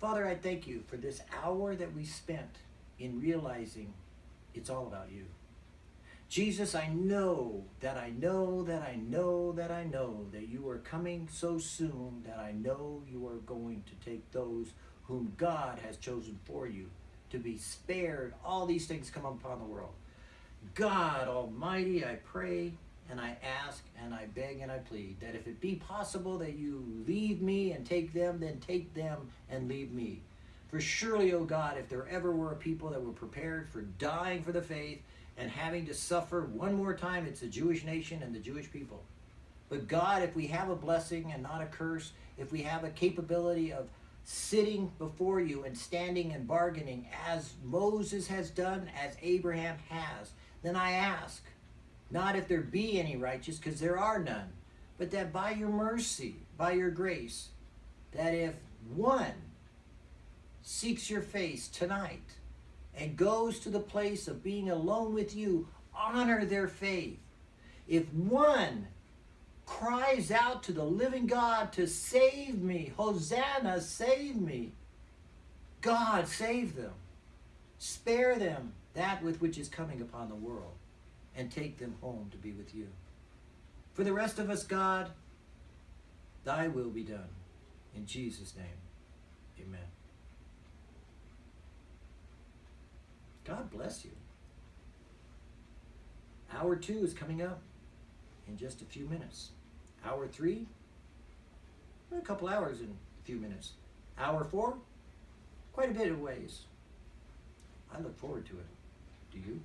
Father, I thank you for this hour that we spent in realizing it's all about you. Jesus, I know that I know that I know that I know that you are coming so soon that I know you are going to take those whom God has chosen for you to be spared. All these things come upon the world. God Almighty, I pray and I ask and I beg and I plead that if it be possible that you leave me and take them, then take them and leave me. For surely, O oh God, if there ever were a people that were prepared for dying for the faith and having to suffer one more time, it's the Jewish nation and the Jewish people. But God, if we have a blessing and not a curse, if we have a capability of sitting before you and standing and bargaining as Moses has done, as Abraham has, then I ask, not if there be any righteous, because there are none, but that by your mercy, by your grace, that if one seeks your face tonight and goes to the place of being alone with you, honor their faith. If one cries out to the living God to save me, Hosanna, save me, God, save them. Spare them that with which is coming upon the world and take them home to be with you. For the rest of us, God, thy will be done. In Jesus' name, amen. God bless you. Hour two is coming up in just a few minutes. Hour three, a couple hours in a few minutes. Hour four, quite a bit of ways. I look forward to it. Do you?